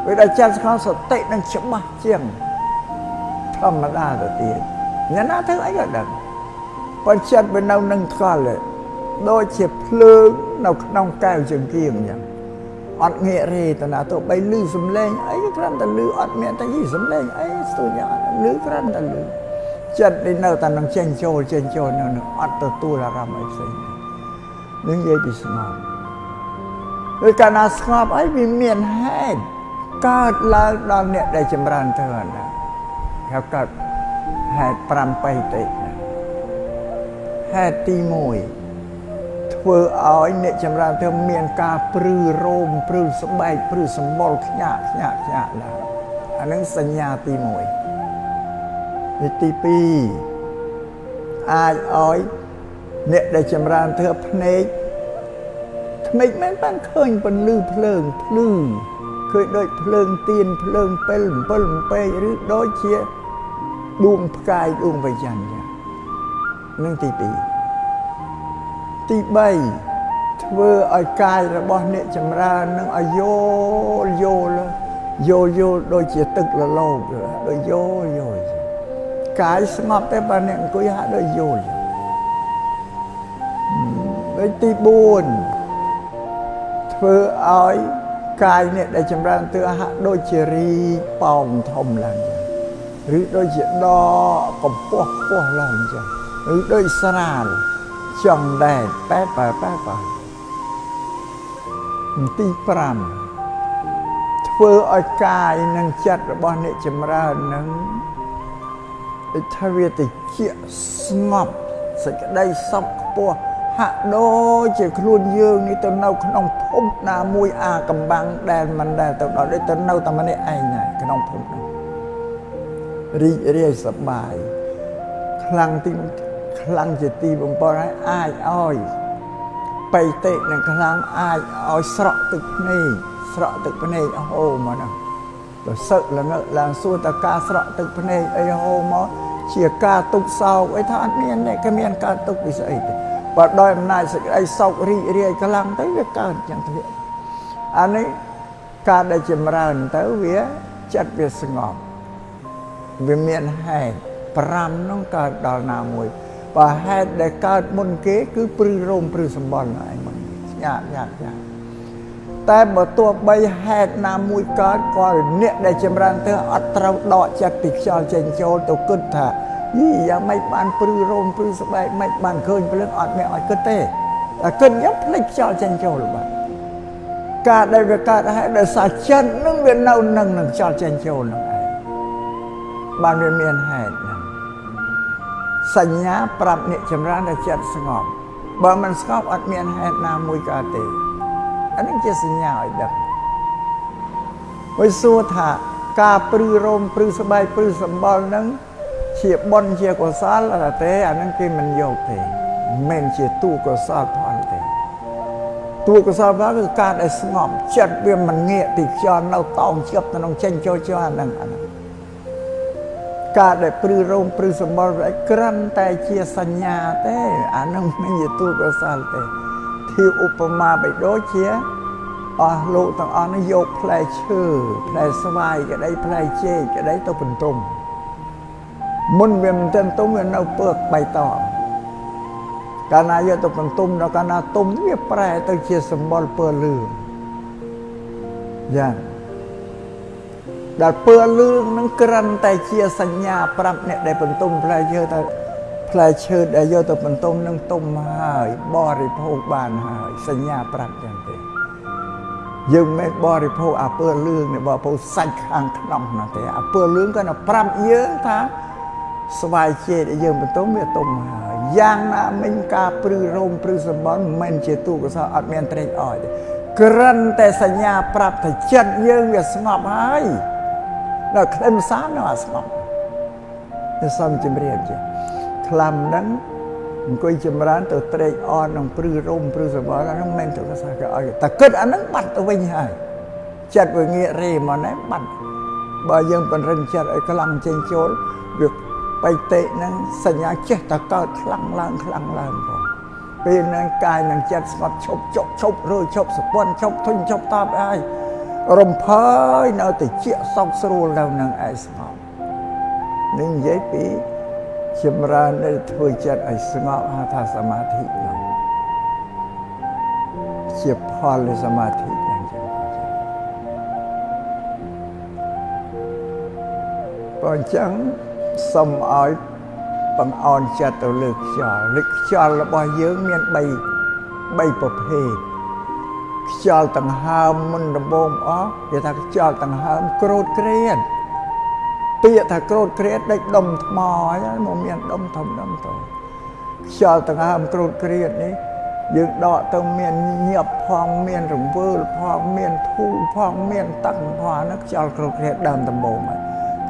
វាដល់ចិត្តស្ងប់សតិនឹងច្បាស់ជាងធម្មតាទៅទៀត អ្នកណាធ្វើអីក៏ដឹងប៉ុន្តែចិត្តវានៅនឹងស្គាល់ដូចជាភ្លើងនៅក្នុងកែវចង្គៀងអញ្ចឹងអត់ងាករេតណាទៅបីលឺសំឡេងអីគ្រាន់តែលឺអត់មានតែយីសំឡេងអីស្ទុយអត់លឺគ្រាន់តែលឺចិត្តនេះនៅតែនឹងចេញចូលចេញចូលនៅនឹងអត់ទទួលអារម្មណ៍អីផ្សេងនឹងនិយាយពីស្ងប់ដោយកាលណាស្ងប់អីវាមានហេតុកើតឡើងដល់អ្នកដែលចម្រើនទៅណាហៅកើត ហេតុ5បៃតិហេតុទី1ធ្វើឲ្យអ្នកចម្រើនទៅមានការព្រឺរោមព្រឺស្បែកព្រឺសម្បុរខ្ញាក់ខ្ញាក់ខ្ញាក់ឡើងអានឹងសញ្ញាទី1នេះទី2អាចឲ្យអ្នកដែលចម្រើនធ្វើភ្នែកថ្មិចមិនបានឃើញពន្លឺភ្លើងភ្លឺឃើញដូចភ្លើងទៀនភ្លើងពេល7ពេកឬដូចជា ដួងផ្កាយដួងបញ្ញាណនឹងទី2ទី3ធ្វើឲ្យកាយរបស់អ្នកចម្រើននឹងឲ្យយល់យល់យល់យល់ដូចជាទឹកលលោកដូចយល់យល់កាយស្ងប់ទេបើអ្នកអង្គុយហាក់ដូចយល់ដូចទី4ធ្វើឲ្យកាយអ្នកដែលចម្រើនទើហាក់ដូចជារីប៉ោងធំឡើង ឬដូចជាដកំពស់ខ្ពស់ឡើងចឹងឬដូចស្រាលចង់ដែរបែបបែបបែបទី5ធ្វើឲ្យកាយនិងចិត្តរបស់អ្នកចម្រើននឹងដូចថាវាតិចស្ងប់សេចក្តីសុខខ្ពស់ហាក់ដូចជាខ្លួនយើងនេះទៅនៅក្នុងភពណាមួយអាកំបាំងដែលមិនដែលទៅដល់ដូចទៅនៅតែម្នាក់ឯងដែរក្នុងភពនោះ រីករាយសប្បាយខ្លាំងទីខ្លាំងជាទីបំផុតហើយអាចឲ្យបៃតេនឹងខ្លាំងអាចឲ្យស្រក់ទឹកភ្នែកស្រក់ទឹកភ្នែកហូរមកណាបើសឹកល្ងឹកឡើងសួរតើការស្រក់ទឹកភ្នែកអីហូរមកជាការទុកសោកអីថាអត់មានទេគេមានការទុកពីស្អីទេបើដោយអំណាចសេចក្តីសោករីករាយខ្លាំងទៅវាកើតចឹងទៅអានេះការដែលចម្រើនទៅវាចិត្តវាស្ងប់ វាមានហេតុ5នោះកើតដល់ណាមួយបើហេតុដែលកើតមុនគេ គឺព្រឺរោមព្រឺសម្បល់ឯងមកញ៉ាក់ញ៉ាក់ញ៉ាក់តែបើទោះបីហេតុណាមួយកើតក៏អ្នកដែលចម្រើនទៅអត់ត្រូវដកចិត្តពីខ្យល់ចេញចូលទៅគិតថាយីយ៉ាងម៉េចបានព្រឺរោមព្រឺស្បែកម៉េចបានឃើញព្រលឹងអត់មានឲ្យគិតទេតែគិតយ៉ាងភ្លេចខ្យល់ចេញចូលបាទការដែលវាកើតហេតុដោយសារចិត្តនឹងវានៅនឹងនឹងខ្យល់ចេញចូលនឹងឯង បានវាមានហេតុហ្នឹងសញ្ញាប្រាប់អ្នកចម្រើនដែលចិត្តស្ងប់បើមិនស្ងប់អត់មានហេតុណាមួយកើតទេអានេះជាសញ្ញាឲ្យដឹងហើយសួរថាការព្រឺរោមព្រឺស្បែកព្រឺសម្បល់ហ្នឹងជាបុណ្យជាកុសលទេអាហ្នឹងគេមិនយកទេមិនមែនជាទូកុសលផលទេទូកុសលផលគឺការដែលស្ងប់ចិត្តវាមិនងាកទីខ្យល់នៅតោងជាប់ក្នុងចេញចូលចូលអាហ្នឹងអាហ្នឹង ការដែលព្រឺរោមព្រឺសម្បល់វាក្រាន់តែជាសញ្ញាទេអាហ្នឹងមិនជាទូកុសលទេធៀបឧបមាបីដូចជាអស់លោកទាំងអស់នេះយកផ្លែឈើផ្លែស្វាយក្តីផ្លែចេកក្តីទៅបន្ទុំមុនវាមិនទាន់ទុំវានៅពើកបៃតងកាលណាយកទៅបន្ទុំដល់កាលណាទុំវាប្រែទៅជាសម្បល់ពើលឿងយ៉ាង ដែលពើលឿងនឹងក្រិនតែជាសញ្ញាប្រាប់អ្នកដែលបន្ទុំផ្លែឈើថាផ្លែឈើដែលយកទៅបន្ទុំនឹងទុំហើយបរិភោគបានហើយសញ្ញាប្រាប់ចឹងទេយើងមិនបរិភោគអាពើលឿងនេះបរិភោគសាច់ខាងក្នុងនោះទេអាពើលឿងគាត់ប្រាប់យើងថាស្វាយជេដែលយើងបន្ទុំវាទុំហើយយ៉ាងណាមិញការព្រឺរោមព្រឺសម្បន់មិនមែនជាទូកសោអត់មានត្រេកអរទេក្រិនតែសញ្ញាប្រាប់ថាចិត្តយើងវាស្ងប់ហើយ ដល់ខ្លឹមសារនៅអាស្ងប់ទៅសំជំរាបជាខ្លាំហ្នឹងអង្គុយចម្រើនទៅត្រេកអរនឹងព្រឺរោមព្រឺសម្បល់ហ្នឹងមិនមែនទៅកសាគេឲ្យតែគិតអាហ្នឹងបាត់ទៅវិញហើយចិត្តវាងាករេមកណែបាត់បើយើងបញ្រិនចិត្តឲ្យខ្លាំងចេញចូលវាបៃតេហ្នឹងសញ្ញាចេះតែកើតខ្លាំងឡើងខ្លាំងឡើងផងពេលហ្នឹងកាយនឹងចិត្តស្ងប់ឈប់ជប់ឈប់រួយឈប់សពន់ឈប់ធុញឈប់តបអើយ រំភើយនៅតែជាសោកស្រួលនៅនឹងឯស្ងប់នឹងនិយាយពីចម្រើននៅធ្វើចិត្តឲ្យស្ងប់ហៅថាសមាធិនោះជាផលនៃសមាធិហ្នឹងចឹងបើអញ្ចឹងសូមឲ្យបង្អន់ចិត្តទៅលើខ្យល់លើខ្យល់របស់យើងមាន3 3ប្រភេទ ខ្យល់ដង្ហើមមុនដំបូងអស់គេថាខ្យល់ដង្ហើមក្រោតក្រៀនពាក្យថាក្រោតក្រៀនដេចដុំថ្មហើយមកមានដុំធំដុំតូចខ្យល់ដង្ហើមក្រោតក្រៀននេះយើងដកទៅមានញាប់ផងមានរង្វើលផងមានធូរផងមានតឹងផងហ្នឹងខ្យល់ក្រោតក្រៀនដើមដំបូងហើយ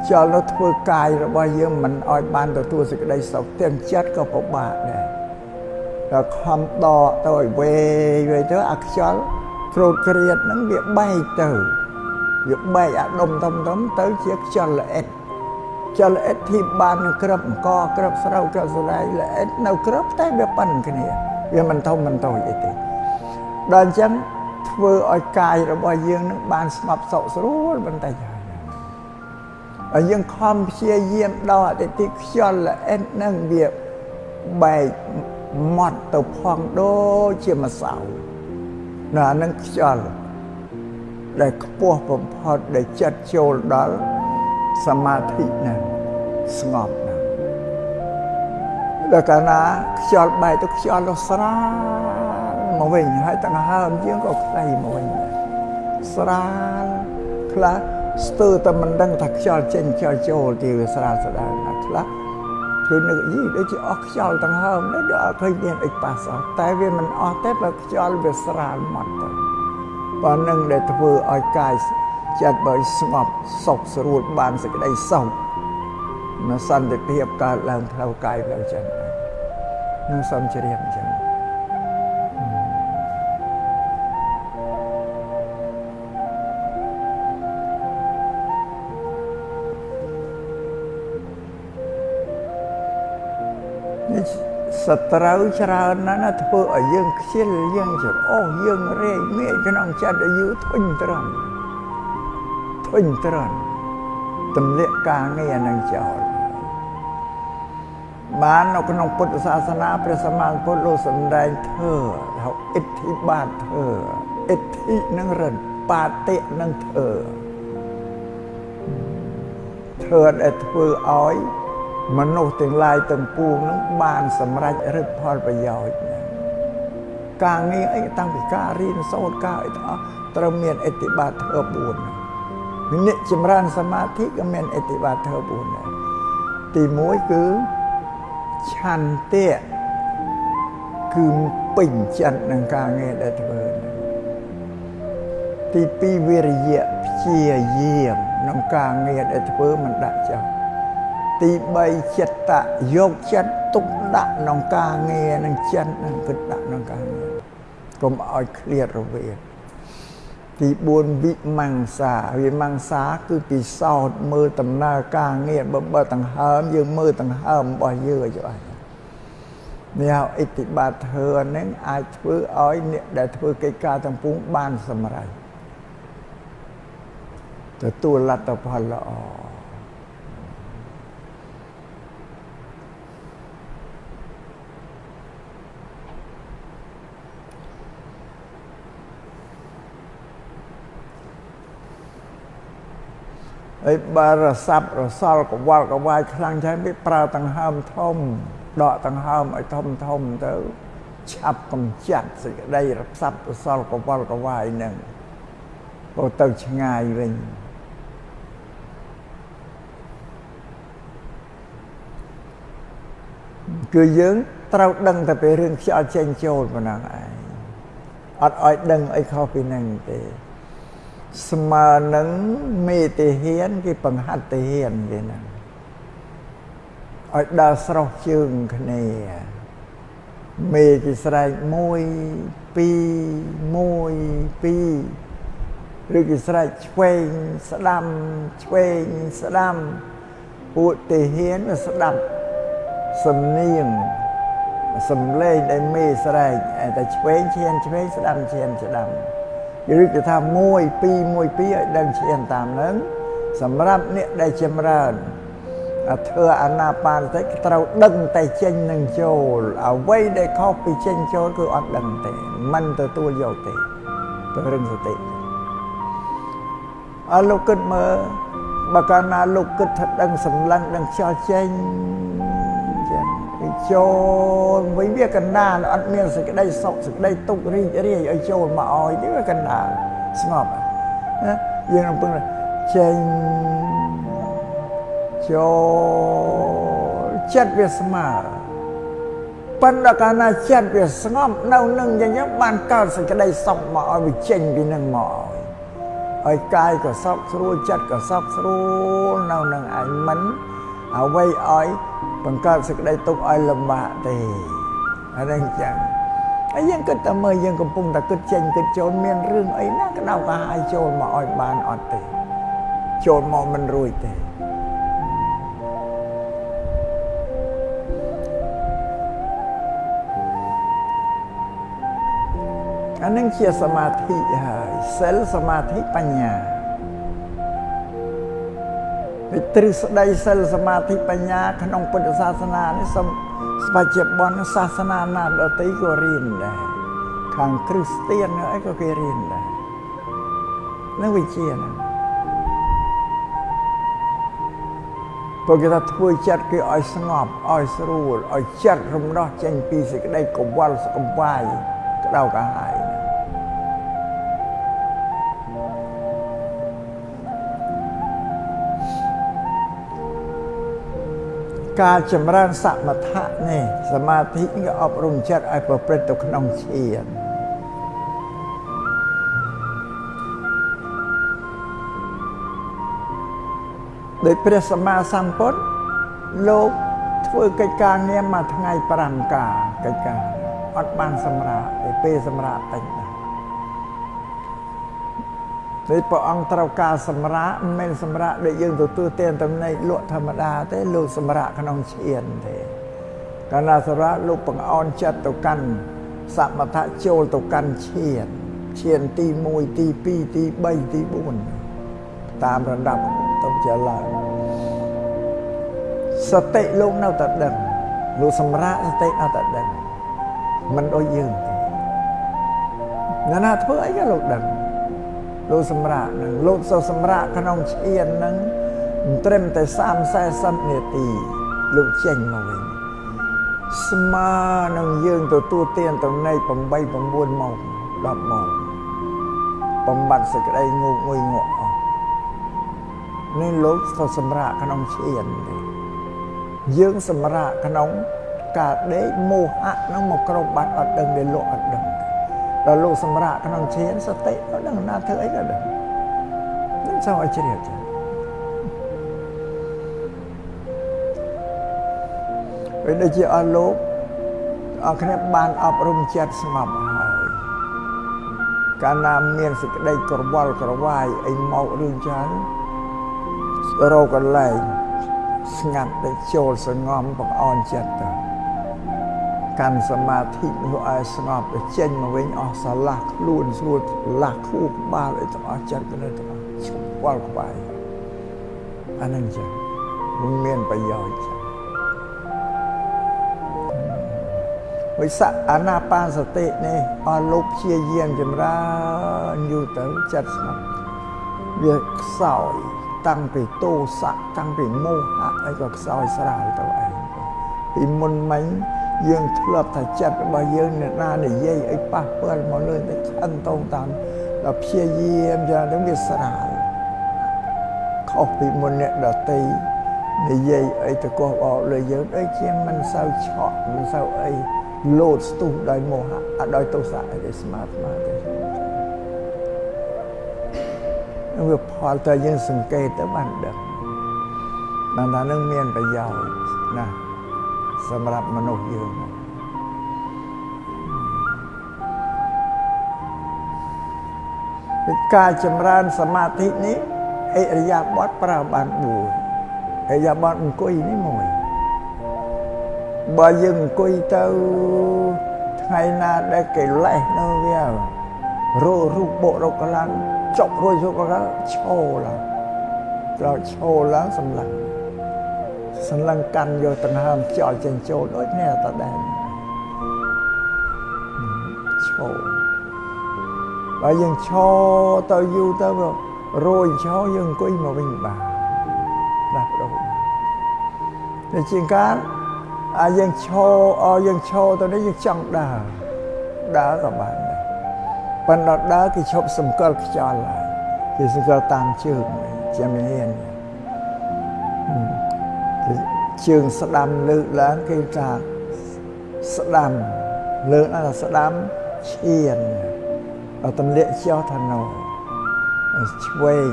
ខ្យល់នោះធ្វើកាយរបស់យើងមិនឲ្យបានទទួលសេចក្តីសុខទាំងចិត្តក៏ពិបាកដែរដល់ខំដកទៅឲ្យវេវេទៅអាខ្យល់ ក្រោតក្រៀតហ្នឹងវាបែកទៅវាបែកអាដុំធំធំទៅជាខ្យល់ល្អិតខ្យល់ល្អិតที่បាននឹងក្របអង្គក្របស្រូវក្របសរៃល្អិតនៅក្របតែវាប៉ុនគ្នាវាមិនធំមិនតូចអីទេដល់អញ្ចឹងធ្វើឲ្យកាយរបស់យើងនឹងបានស្ងប់សុខស្រួលបន្តិចហើយហើយយើងខំព្យាយាមដល់អតិថិខ្យល់ល្អិតនឹងវាបែកម៉ត់ទៅផងដូចជាម្សៅ នៅអានឹងខ្យល់ដែលខ្ពស់បំផុតដែលចិត្តចូលដល់សមាធិហ្នឹងស្ងប់ហ្នឹងដល់កាលណាខ្យល់បែកទៅខ្យល់ទៅស្រាលមកវិញហើយទាំងហើមយើងក៏ខ្លីមកវិញស្រាលខ្លះស្ទើរតែមិនដឹងថាខ្យល់ចេញខ្យល់ចូលទីវាស្រាលស្ដាងណាខ្លះ គឺនឹកយីដូចជាអស់ខ្យល់ទាំងហើមនេះដូចអត់ឃើញមានអីប៉ះសោះតែវាមិនអស់ទេបើខ្យល់វាស្រាលមកទៅបើនឹងដែលធ្វើឲ្យកាយចិត្តបើស្ងប់សុខស្រួលបានសេចក្តីសុខនៅសន្តិភាពកើតឡើងផ្លូវកាយផ្លូវចិត្តនឹងសូមជ្រាបអញ្ចឹង សត្រូវច្រើនណាស់ណាធ្វើឲ្យយើងខ្ជិលយើងច្រអូសយើងរែកមេក្នុងចិត្តឲ្យយូរធុញត្រង់ធុញត្រង់ទម្លាក់ការងារនឹងចោលបាននៅក្នុងពុទ្ធសាសនាព្រះសម្មាសម្ពុទ្ធលោកសម្ដែងធ្វើហៅអិទ្ធិបាតធ្វើអិទ្ធិនឹងរិនបាតិនឹងធ្វើធ្វើដែលធ្វើឲ្យ មនុស្សទាំងឡាយទាំងពួងនឹងបានសម្រេចឫទ្ធផលប្រយោជន៍ការងារអីតាំងពីការរៀនសូត្រការអីទាំងអស់ត្រូវមានអតិបាតធ្វើ4អ្នកចម្រើនសមាធិក៏មានអតិបាតធ្វើ4ដែរទី1គឺឆន្ទៈគឺពេញចិត្តនឹងការងារដែលធ្វើទី2វិរិយៈព្យាយាមក្នុងការងារដែលធ្វើមិនដាក់ចោល ទី3ចិត្តៈយកចិត្តទុកដាក់ក្នុងការងារនឹងចិត្តនឹងគិតដាក់ក្នុងការងារកុំឲ្យឃ្លាតរវាងទី4វិមង្សាវិមង្សាគឺពិសោធន៍មើលដំណើរការងារបើបើដង្ហើមយើងមើលដង្ហើមរបស់យើងឲ្យច្បាស់នេះហៅអិទ្ធិបាតធ្វើហ្នឹងអាចធ្វើឲ្យអ្នកដែលធ្វើកិច្ចការទាំងពួងបានសម្រេចទទួលលទ្ធផលល្អ ហើយបើរសាប់រសល់កវល់កវាយខ្លាំងចឹងវាប្រើដង្ហើមធំដកដង្ហើមឲ្យធំធំទៅឆាប់កំចាត់សេចក្តីរសាប់រសល់កវល់កវាយនឹងក៏ទៅឆ្ងាយវិញគឺយើងត្រូវដឹងតែពីរឿងខ្យល់ចេញចូលប៉ុណ្ណឹងឯងអត់ឲ្យដឹងអីខុសពីនឹងទេ ស្មើនឹងមេតិហ៊ានគេបង្ហាត់តិហ៊ានគេហ្នឹងឲ្យដើរស្រោះជើងគ្នាមេគេស្រែក1 2 1 2ឬគេស្រែកឆ្វេងស្ដាំឆ្វេងស្ដាំពួកតិហ៊ានស្ដាប់សំនៀងសំឡេងដែលមេស្រែកតែឆ្វេងឈានឆ្វេងស្ដាំឈានស្ដាំ ឬគេថា1 2 1 2ឲ្យដឹងឈានតាមនឹងសម្រាប់អ្នកដែលចម្រើនធ្វើអាណាបានតិចត្រូវដឹងតែចេញនឹងចូលអ្វីដែលខុសពីចេញចូលគឺអត់ដឹងទេមិនទទួលយកទេទៅរឹងសតិអើលោកគិតមើលបើកាលណាលោកគិតថាដឹងសម្លឹងដឹងខ្យល់ចេញ ចូលវិញវាកណ្ដាលអត់មានសេចក្តីសុខសេចក្តីទុក្ខរីករាយឲ្យចូលមកឲ្យទេវាកណ្ដាលស្ងប់ណាយើងនឹងពឹងចេញចូលចិត្តវាស្មើប៉ុន្តែកាលណាចិត្តវាស្ងប់នៅនឹងយ៉ាងចឹងបានកើតសេចក្តីសុខមកឲ្យវាចេញពីនឹងមកឲ្យឲ្យកាយក៏សុខស្រួលចិត្តក៏សុខស្រួលនៅនឹងឯងមិនអ្វីឲ្យ បង្កើតសេចក្តីទុកឲ្យលំបាកទេអានេះអញ្ចឹងហើយយើងគិតតែមើលយើងកំពុងតែគិតចេញគិតចូលមានរឿងអីណាក្តៅកាហាយចូលមកឲ្យបានអត់ទេចូលមកមិនរួចទេអានឹងជាសមាធិហើយសិលសមាធិបញ្ញា ទ្រឹស្ដីសិលសមាធិបញ្ញា ក្នុងពុទ្ធសាសនានេះសូមស្បច្ចុប្បន្នសាសនាណាដទៃក៏រៀនដែរខាងគ្រីស្ទៀនអីក៏គេរៀនដែរនឹងវិជាណាព្រោះគេថាធ្វើចិត្តគេឲ្យស្ងប់ឲ្យស្រួលឲ្យចិត្តរំដោះចេញពីសេចក្តីកង្វល់សង្វាយក្តៅកាហាយ ការចម្រើនសមថៈនេះសមាធិក៏អប់រំចិត្តឲ្យប្រព្រឹត្តទៅក្នុងឈានដោយព្រះសម្មាសម្ពុទ្ធលោកធ្វើកិច្ចការងារមួយថ្ងៃ5ការកិច្ចការអត់បានសម្រាប់ទេពេលសម្រាប់តិចណា ស់ដោយព្រះអង្គត្រូវការសម្រាកមិនមែនសម្រាកដូចយើងទទួលទានតំណែងលក់ធម្មតាទេលោកសម្រាកក្នុងឈានទេកាលណាសម្រាកលោកបង្អន់ចិត្តទៅកាន់សមថៈចូលទៅកាន់ឈានឈានទី1ទី2ទី3ទី4តាមរดับទៅជាឡើងសតិលោកនៅតែដឹងលោកសម្រាកសតិនៅតែដឹងមិនដូចយើងទេណាណាធ្វើអីក៏លោកដឹង លោកសម្រាប់នឹងលោកសូសម្រាប់ក្នុងឈាននឹងត្រឹមតែ30 40នាទីលោកចេញមកវិញស្មើនឹងយើងទទួលទានតំណែង8 9ម៉ោង10ម៉ោងបំបត្តិសេចក្តីងូកងុយងក់អស់នេះលោកសូសម្រាប់ក្នុងឈានទេយើងសម្រាប់ក្នុងការដេកមោហៈនឹងមកក្របបាត់អត់ដឹងដែលលោកអត់ដឹង ដល់លោកសម្រាប់ក្នុងឈានសតិក៏ដឹងណាធ្វើអីក៏ដឹងនឹងចង់ឲ្យជ្រាបចាពេលដូចជាអស់លោកអរគ្នាបានអប់រំចិត្តស្ងប់ហើយកាលណាមានសេចក្តីក្រវល់ក្រវាយអីមករឿងចានរកកន្លែងស្ងាត់ទៅចូលសងំបង្អន់ចិត្តទៅ កាន់សមាធិនោះឲ្យស្ងប់ទៅចេញមកវិញអស់ស្រឡះខ្លួនស្រួលឡាស់ខួរក្បាលឲ្យទាំងអស់ចិត្តទៅទាំងអស់ឈប់វល់ក្បាយអានឹងចឹងមិនមានប្រយោជន៍ចឹងវិស័កអាណាបានសតិនេះអស់លោកព្យាយាមចម្រើនយូរទៅចិត្តស្ងប់វាខ្សោយតាំងពីទោសៈតាំងពីមោហៈអីក៏ខ្សោយស្រាលទៅឯងពីមុនមិញ យើងធ្លាប់តែចិត្តរបស់យើងអ្នកណានិយាយអីប៉ះពាល់មកលើតែខិនតងតាមដល់ព្យាយាមយ៉ាងទៅវាស្រាលខុសពីមុនអ្នកដតីនិយាយអីទៅកោះបោលើយើងដូចជាមិនសូវឆក់មិនសូវអីលោតស្ទុះដោយមោហៈអត់ដោយទោសៈអីទេស្មារតីទេវាផលតែយើងសង្កេតទៅបានដឹងបានថានឹងមានប្រយោជន៍ណាស ម្រាប់មនុស្សយើងការចម្រើនសមាធិនេះអិរិយាបថប្រើបាន4អិរិយាបថអង្គុយនេះមួយបើយើងអង្គុយទៅថ្ងៃណាដែលគេលេះនៅវាររូបបុរកឡើងចប់រួចរូបឡើងឈោឡើងដល់ឈោឡើងសម្លឹង សម្លឹងកាន់យកដង្ហើមខ្យល់ចេញចូលដូចនេះតដែរឈោបើយើងឈោទៅយូរទៅរួយឈោយើងអង្គុយមកវិញបានដាស់ដូរតែជាងការអាយើងឈោអយើងឈោទៅនេះយើងចង់ដើរដើរក៏បានដែរប៉ុន្តែដើរគេឈប់សម្គាល់ខ្យល់ហើយគេសម្គាល់តាមជើងជាមានហ៊ាន ជើងស្ដាំលើកឡើងគេថាស្ដាំលើកឡើងថាស្ដាំឈានដល់ទម្លាក់ចោលថាណោឆ្វេង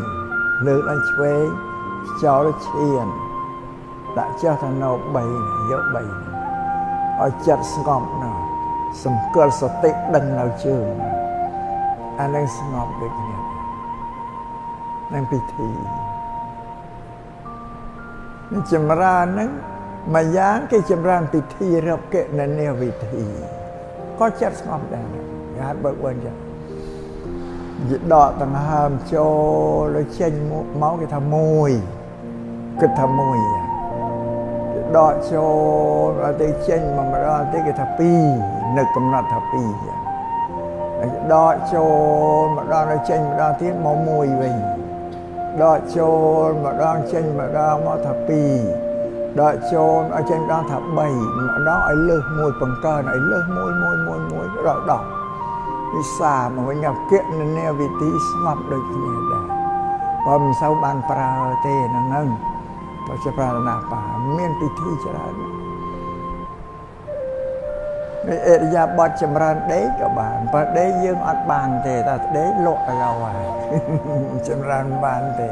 លើកឡើងឆ្វេងចោលឈានដាក់ចោលថាណោ3យក3ឲ្យចិត្តស្ងប់ណោសម្គាល់សតិដឹងនៅជើងអានឹងស្ងប់ដូចគ្នានឹងពិធីនឹង ចម្រើនហ្នឹងមួយយ៉ាងគេចម្រើនពិធីរកកិណនីវិធីក៏ចិត្តស្ងប់ដែរគេហៅបើកវិញចឹងយដកដង្ហើមចូលលើចេញមកគេថាមួយគិតថាមួយដកចូលដល់ទៅចេញមកម្ដងទៅគេថា2នឹកកំណត់ថា2ចឹងដកចូលម្ដងទៅចេញម្ដងទៀតមកមួយវិញ ដកចូលម្ដងចេញម្ដងមកថា2ដកចូលឲ្យចេញម្ដងថា3ម្ដងឲ្យលើសមួយបង្កើនឲ្យលើសមួយមួយមួយមួយដល់10វិសាមកវិញគណនាវិធីស្ងប់ដូចគ្នាដែរបើមិនសូវបានប្រើទេហ្នឹងហ្នឹងបើជាប្រាថ្នាបាមានពិធីច្រើន នេះអរិយាបទចម្រើនដេកក៏បានបើដេកយើងអត់បានទេតែដេកលក់ឲ្យហើយចម្រើនបានទេ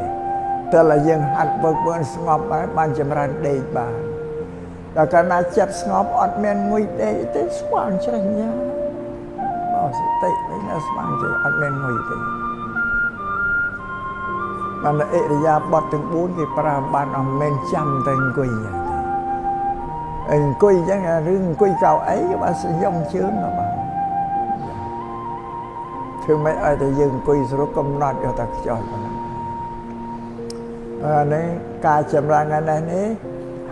តែឡើយយើងហាត់បើកបឿនស្ងប់ហើយបានចម្រើនដេកបានដល់កាលណាចិត្តស្ងប់អត់មានងុយដេកទេស្វាងច្រេះញ៉ាបើសតិវិញណាស្វាងចេះអត់មានងុយទេបានអរិយាបទទាំង4គេប្រើបានអត់មែនចាំតែអង្គុយទេ អង្គុយអញ្ចឹងរឿងអង្គុយកៅអីក៏បានសយំជើងក៏បានធ្វើមិនឲ្យតែយើងអង្គុយស្រុកកំណត់យកតែខ្យល់ប៉ុណ្ណឹងអានេះការចម្រើនថ្ងៃនេះ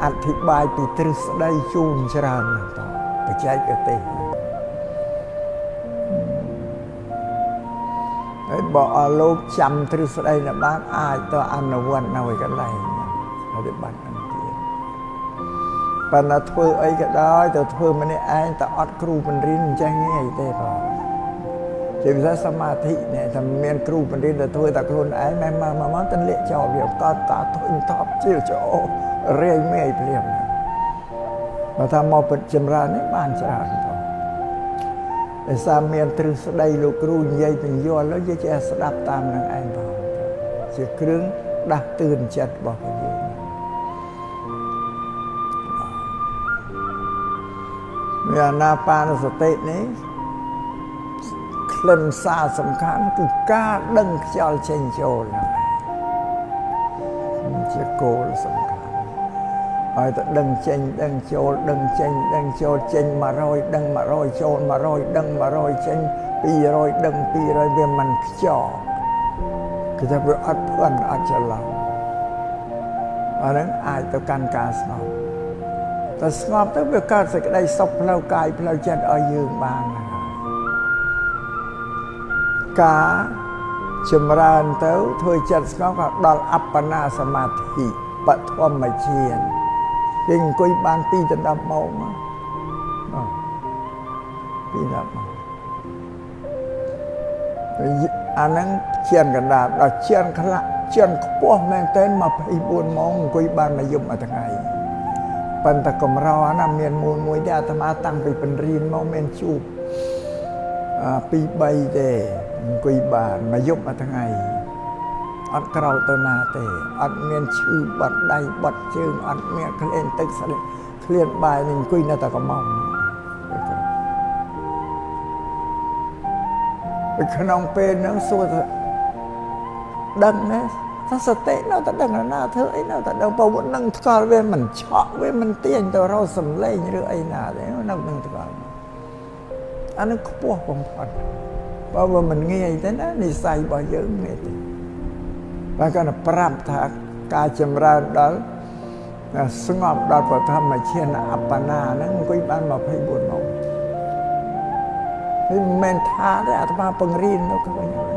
អធិប្បាយពីទ្រឹស្ដីជូនច្រើនណាស់តបច្ចេកទេសហើយបើអរលោកចាំទ្រឹស្ដីនៅបានអាចទៅអនុវត្តនៅឯកន្លែងហើយបាត់ ប៉ុន្តែធ្វើអីក៏ដោយទៅធ្វើម្នាក់ឯងតែអត់គ្រូបង្រៀនអញ្ចឹងងាយទេបងជាពិសេសសមាធិនេះតែមានគ្រូបង្រៀនទៅធ្វើតែខ្លួនឯងមិនមកមកទៅលាកចោលវាកត់តាធុញតបជាចោលរាយមេព្រាមបើថាមកពិតចម្រើននេះបានច្រើនបងដោយសារមានទ្រឹស្ដីលោកគ្រូនិយាយពញ្យល់ហើយយើងចេះស្ដាប់តាមនឹងឯងបងជាគ្រឿងដាស់តឿនចិត្តរបស់យើង វាអាណាបានសតិនេះខ្លឹមសារសំខាន់គឺការដឹងខ្យល់ចេញចូលហ្នឹងជាគោលសំខាន់ហើយទៅដឹងចេញដឹងចូលដឹងចេញដឹងចូលចេញ100ដឹង100ចូល100ដឹង100ចេញ200ដឹង200វាមិនខ្ចោគឺថាវាអត់ភ័ន្តអត់ច្រឡំអានឹងអាចទៅកាន់ការស្ងប់ តែស្ងប់ទៅវាកើតសេចក្តីសុខផ្លូវកាយផ្លូវចិត្តឲ្យយើងបានការចម្រើនទៅធ្វើចិត្តស្ងប់ក៏ដល់អបណាសមាធិបឋមជានគេអង្គុយបាន2ដល់10ម៉ោងមកពី10ម៉ោងអាហ្នឹងជានកណ្ដាលដល់ជានខ្លះជានខ្ពស់មែនទែន24ម៉ោងអង្គុយបានមួយយប់មួយថ្ងៃ ប៉ុន្តែកម្រណាមានមួយមួយទេអាត្មាតាំងពីបញ្រៀនមកមានជួបពី3ទេអង្គុយបានមួយយប់មួយថ្ងៃអត់ក្រោកទៅណាទេអត់មានឈឺបាត់ដៃបាត់ជើងអត់មានក្លៀនទឹកស្លេក្លៀនបាយនឹងអង្គុយនៅតែកំងក្នុងពេលហ្នឹងសួរថាដឹងណា ថាសតិនៅតែដឹងណាធ្វើអីនៅតែដឹងព្រោះនឹងថ្កល់វាមិនឆក់វាមិនទាញទៅរកសំឡេងឬអីណាទេនៅនឹងថ្កល់អានឹងខ្ពស់បំផុតបើមិនងាយទេណានិស័យរបស់យើងនេះទេបើគាត់ប្រាប់ថាការចម្រើនដល់ស្ងប់ដល់បឋមឈានអបណាហ្នឹងអង្គុយបាន24ម៉ោងមិនមែនថាទេអាត្មាពង្រៀននៅឃើញហើ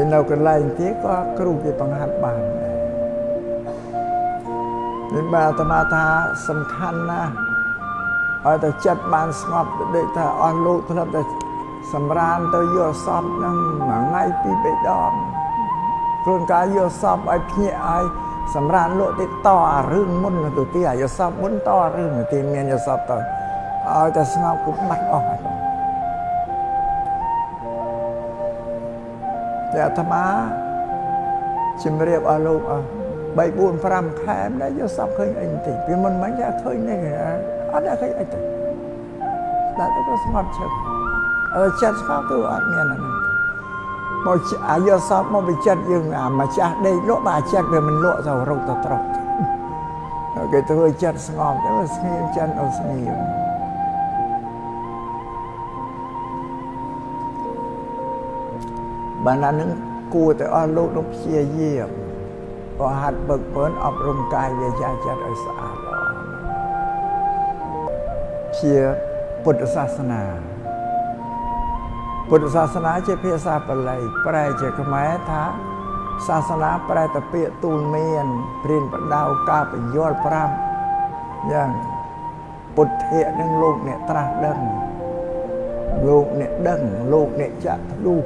យនៅកន្លែងទៀតក៏គ្រូគេបង្ហាត់បានដែរនេះបាទអាត្មាថាសំខាន់ណាស់ឲ្យតែចិត្តបានស្ងប់ដូចថាអស់លោកធ្លាប់តែសម្រានទៅយកសពនឹងមួយថ្ងៃពីរបីដងខ្លួនកាយយកសពឲ្យភ្ញាក់ឲ្យសម្រានលក់ទៅតអារឿងមុនទៅទីអាយសពមុនតរឿងទីមានយសពទៅឲ្យតែស្ងប់គប់បាត់អស់ហើយ តែអាត្មាជំរាបអស់លោកអស់3 4 5ខែដែរយកសពឃើញអីបន្តិចពីមុនមិញតែឃើញនេះអត់ឃើញអីទេតែទៅស្ងប់ឈឹកអឺចិត្តស្ងប់គឺអត់មានអាហ្នឹងមកអាយកសពមកវិចិត្រយើងអាម្ចាស់ដេកលក់បើចិត្តវាមិនលក់ទៅរកទៅត្រកគេធ្វើចិត្តស្ងប់ទៅស្ងៀមចិត្តអូស្ងៀម បានអានឹងគួរតែអស់លោកនោះព្យាយាមក៏ហាត់បឹកពើនអប់រំកាយវាចាចិត្តឲ្យស្អាតល្អជាពុទ្ធសាសនាពុទ្ធសាសនាជាភាសាបាលីប្រែជាខ្មែរថាសាសនាប្រែទៅពាក្យទូលមានព្រានបដៅការបញ្យល់ប្រាប់យ៉ាងពុទ្ធៈនឹងលោកអ្នកត្រាស់ដឹងលោកអ្នកដឹងលោកអ្នកចាក់ធ្លុះ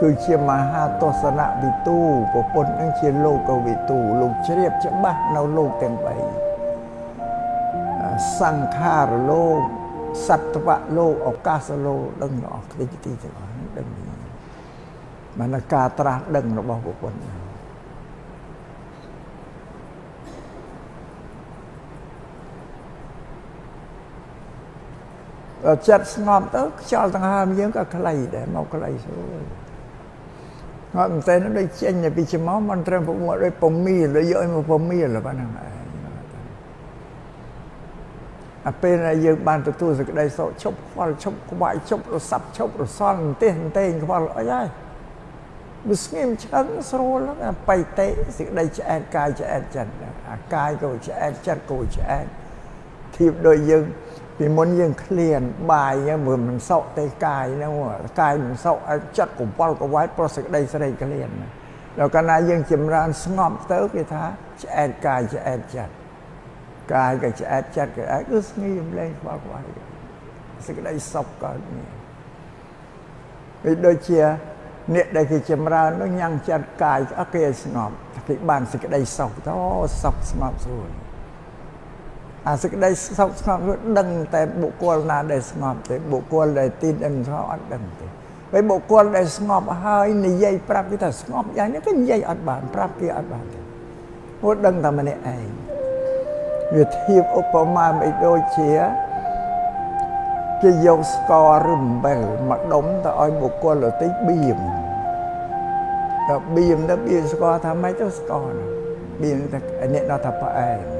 គឺជាមហាទស្សនវិទូប្រពន្ធនឹងជាលោកវិទូលោកជ្រាបច្បាស់នៅលោកទាំង3សង្ខារលោកសត្វៈលោកឱកាសលោកដឹងអស់គ្នាទីទាំងអស់ដឹងបានការត្រាស់ដឹងរបស់ពុទ្ធចិត្តស្ងប់ទៅខ្យល់ដង្ហើមយើងក៏ខ្លីដែរមកខ្លីស្រួល ងត់មិនតែដូចចេញពីច្មោះមិនត្រឹមពុំដូចពមៀលយកឲ្យមកពមៀលប៉ុណ្ណឹងឯងអាពេលដែលយើងបានទទួលសេចក្តីសុខឈប់ខ្វល់ឈប់ក្បាយឈប់រសាប់ឈប់រសល់អន្ទះអន្ទែងខ្វល់អីហើយវាស្ងៀមឆ្អឹងស្រួលហ្នឹងបៃតេសេចក្តីឆ្អែតកាយឆ្អែតចិត្តអាកាយក៏ឆ្អែតចិត្តក៏ឆ្អែតធៀបដូចយើង ពីមុនយើងឃ្លានបាយហ្នឹងមើលមិនសក់ទេកាយហ្នឹងកាយមិនសក់ចិត្តកវល់កវាយប្រសេចក្តីស្រេកឃ្លានដល់កាលណាយើងចម្រើនស្ងប់ទៅគេថាឆ្អែតកាយឆ្អែតចិត្តកាយក៏ឆ្អែតចិត្តក៏អាចគឺស្ងៀមលែងខ្វល់ខ្វាយសេចក្តីសុខកើតមានវាដូចជាអ្នកដែលគេចម្រើននោះញ៉ាំងចិត្តកាយអត់គេឲ្យស្ងប់គេបានសេចក្តីសុខទៅសុខស្ងប់ស្រួល អាសេចក្តីសុខស្ងប់នោះដឹងតែបុគ្គលណាដែលស្ងប់ទេបុគ្គលដែលទីនអឹមស្ងប់អត់ដឹងទេពេលបុគ្គលដែលស្ងប់ហើយនិយាយប្រាប់គេថាស្ងប់យ៉ាងនេះក៏និយាយអត់បានប្រាប់គេអត់បានទេព្រោះដឹងតែម្នាក់ឯងវាធៀបឧបមាមិនដូចជាគេយកស្ករឬអំបិលមកដុំទៅឲ្យបុគ្គលដទៃបៀមទៅបៀមទៅបៀមស្ករថាម៉េចទៅស្ករបៀមតែអ្នកដល់ថាផ្អែម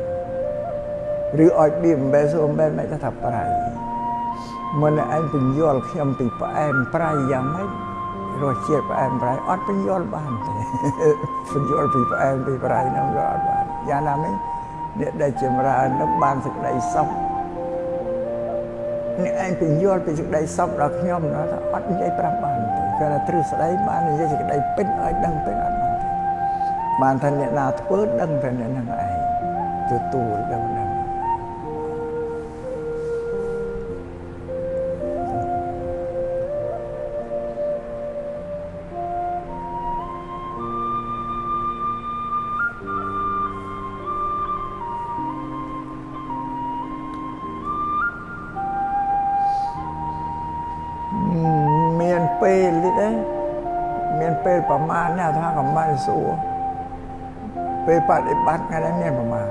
ឬឲ្យបៀមអំបិលសូអំបិលមិនថាប្រៃមុនឯងពញ្យល់ខ្ញុំពីផ្អែមប្រៃយ៉ាងម៉េចរសជាតិផ្អែមប្រៃអត់ពញ្យល់បានទេពញ្យល់ពីផ្អែមពីប្រៃនោះក៏អត់បានយ៉ាងណាមិញអ្នកដែលចម្រើននឹងបានសេចក្តីសុខអ្នកឯងពន្យល់ពីសេចក្តីសុខដល់ខ្ញុំណាថាអត់និយាយប្រាប់បានទេគ្រាន់តែទ្រឹស្ដីបាននិយាយសេចក្តីពិតឲ្យដឹងទៅអត់បានទេបានថាអ្នកណាធ្វើដឹងតែអ្នកនឹងឯងទទួលដឹង ទេមានពេលប្រមាណណាថាកំបានសួរពេលបដិបត្តិថ្ងៃនេះមានប្រមាណ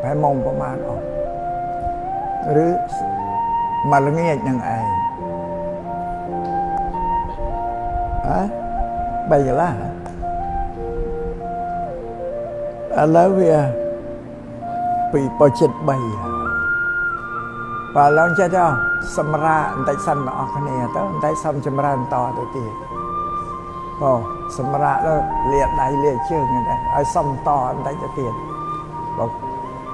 ប្រហែលម៉ោងប្រមាណអស់ឬមួយល្ងាចនឹងឯងអើបីកន្លះឥឡូវវាពីបចិត្ត3បើឡើងចេះទៅស ម្រាបន្តិចសិនបងអស់គ្នាទៅបន្តិចសុំចម្រើនតទៅទៀតអូសម្រាប់ទៅលាដៃលាជើងហ្នឹងឲ្យសុំតបន្តិចទៅទៀតបើ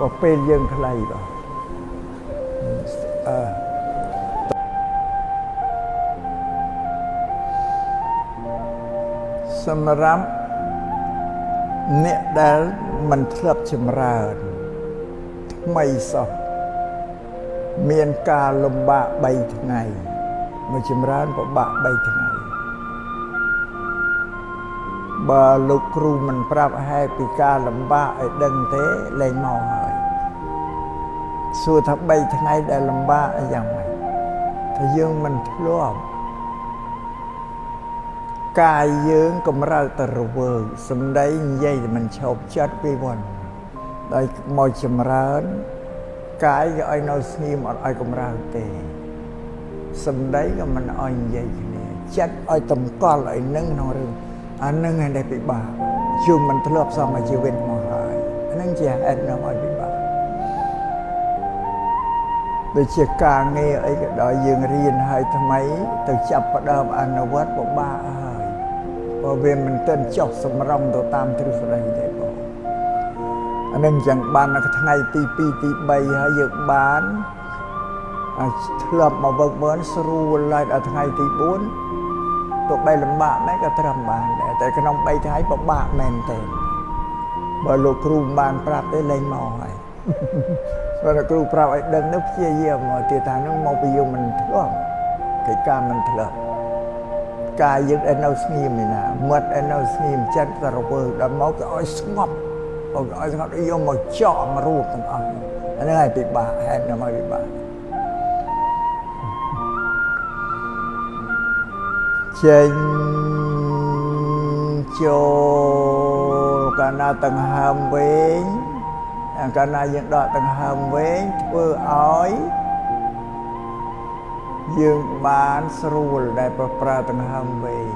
បើពេលយើងខ្លីបាទអឺសម្រាប់អ្នកដែលមិនធ្លាប់ចម្រើនថ្មីសោះ មានការលំបាក3ថ្ងៃមកចម្រើនពិបាក3ថ្ងៃបើលោកគ្រូមិនប្រាប់ហេតុពីការលំបាកឲ្យដឹងទេលែងមកហើយសួរថា3ថ្ងៃដែលលំបាកយ៉ាងម៉េចថាយើងមិនធ្លាប់កាយយើងកម្រើកទៅរវើកសំដីនិយាយតែមិនឈប់ចិត្តពីមុនដោយមកចម្រើន កាយក៏ឲ្យនៅស្ងៀមអត់ឲ្យកម្រើកទេសំដីក៏មិនឲ្យនិយាយគ្នាចិត្តឲ្យតម្កល់ឲ្យនឹងក្នុងរឿងអានឹងឯដែលពិបាកជុំមិនធ្លាប់សមជីវិតមកហើយអានឹងជាហេតុនាំឲ្យពិបាកដូចជាការងារអីក៏ដោយយើងរៀនហើយថ្មីទៅចាប់ផ្ដើមអនុវត្តពិបាកហើយព្រោះវាមិនទាន់ចុះសម្រងទៅតាមទ្រឹស្ដីទេបង អានឹងចឹងបាននៅថ្ងៃទី2ទី3ហើយយើងបានធ្លាប់មកវឹកវើស្រួលឡើងដល់ថ្ងៃទី4ទោះបីលំបាកមែនក៏ត្រឹមបានដែរតែក្នុង3ថ្ងៃពិបាកមែនទេបើលោកគ្រូមិនបានប្រាប់ទេលែងមកហើយបើលោកគ្រូប្រាប់ឲ្យដឹងនោះព្យាយាមមកទៀតថានោះមកពីយើងមិនធ្លាប់កិច្ចការមិនធ្លាប់កាយយើងឯនៅស្ងៀមឯណាមាត់ឯនៅស្ងៀមចិត្តក៏រវើដល់មកក៏ឲ្យស្ងប់ ឲ្យស្ងប់យកមកចោមរូបទាំងអស់អានេះឲ្យពិបាកហេតុនៅមកពិបាកចេញចូលកាលណាដង្ហើមវែងកាលណាយើងដកដង្ហើមវែងធ្វើឲ្យយើងបានស្រួលដែលប្រប្រើដង្ហើមវែង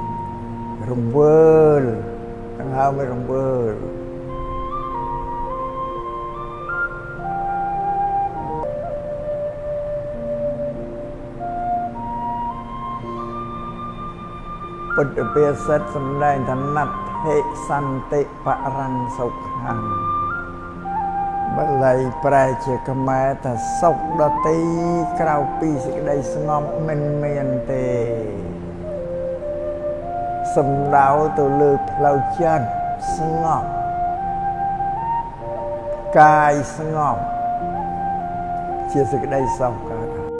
រង្វើលដង្ហើមរង្វើល ពុទ្ធភាសិតសំដែងថាណដ្ឋិសន្តិបរੰសុខੰបាលីប្រែជាខ្មែរថាសុខដតីក្រៅពីសេចក្តីស្ងប់មិនមានទេសំដៅទៅលើផ្លូវចិត្តស្ងប់កាយស្ងប់ជាសេចក្តីសុខ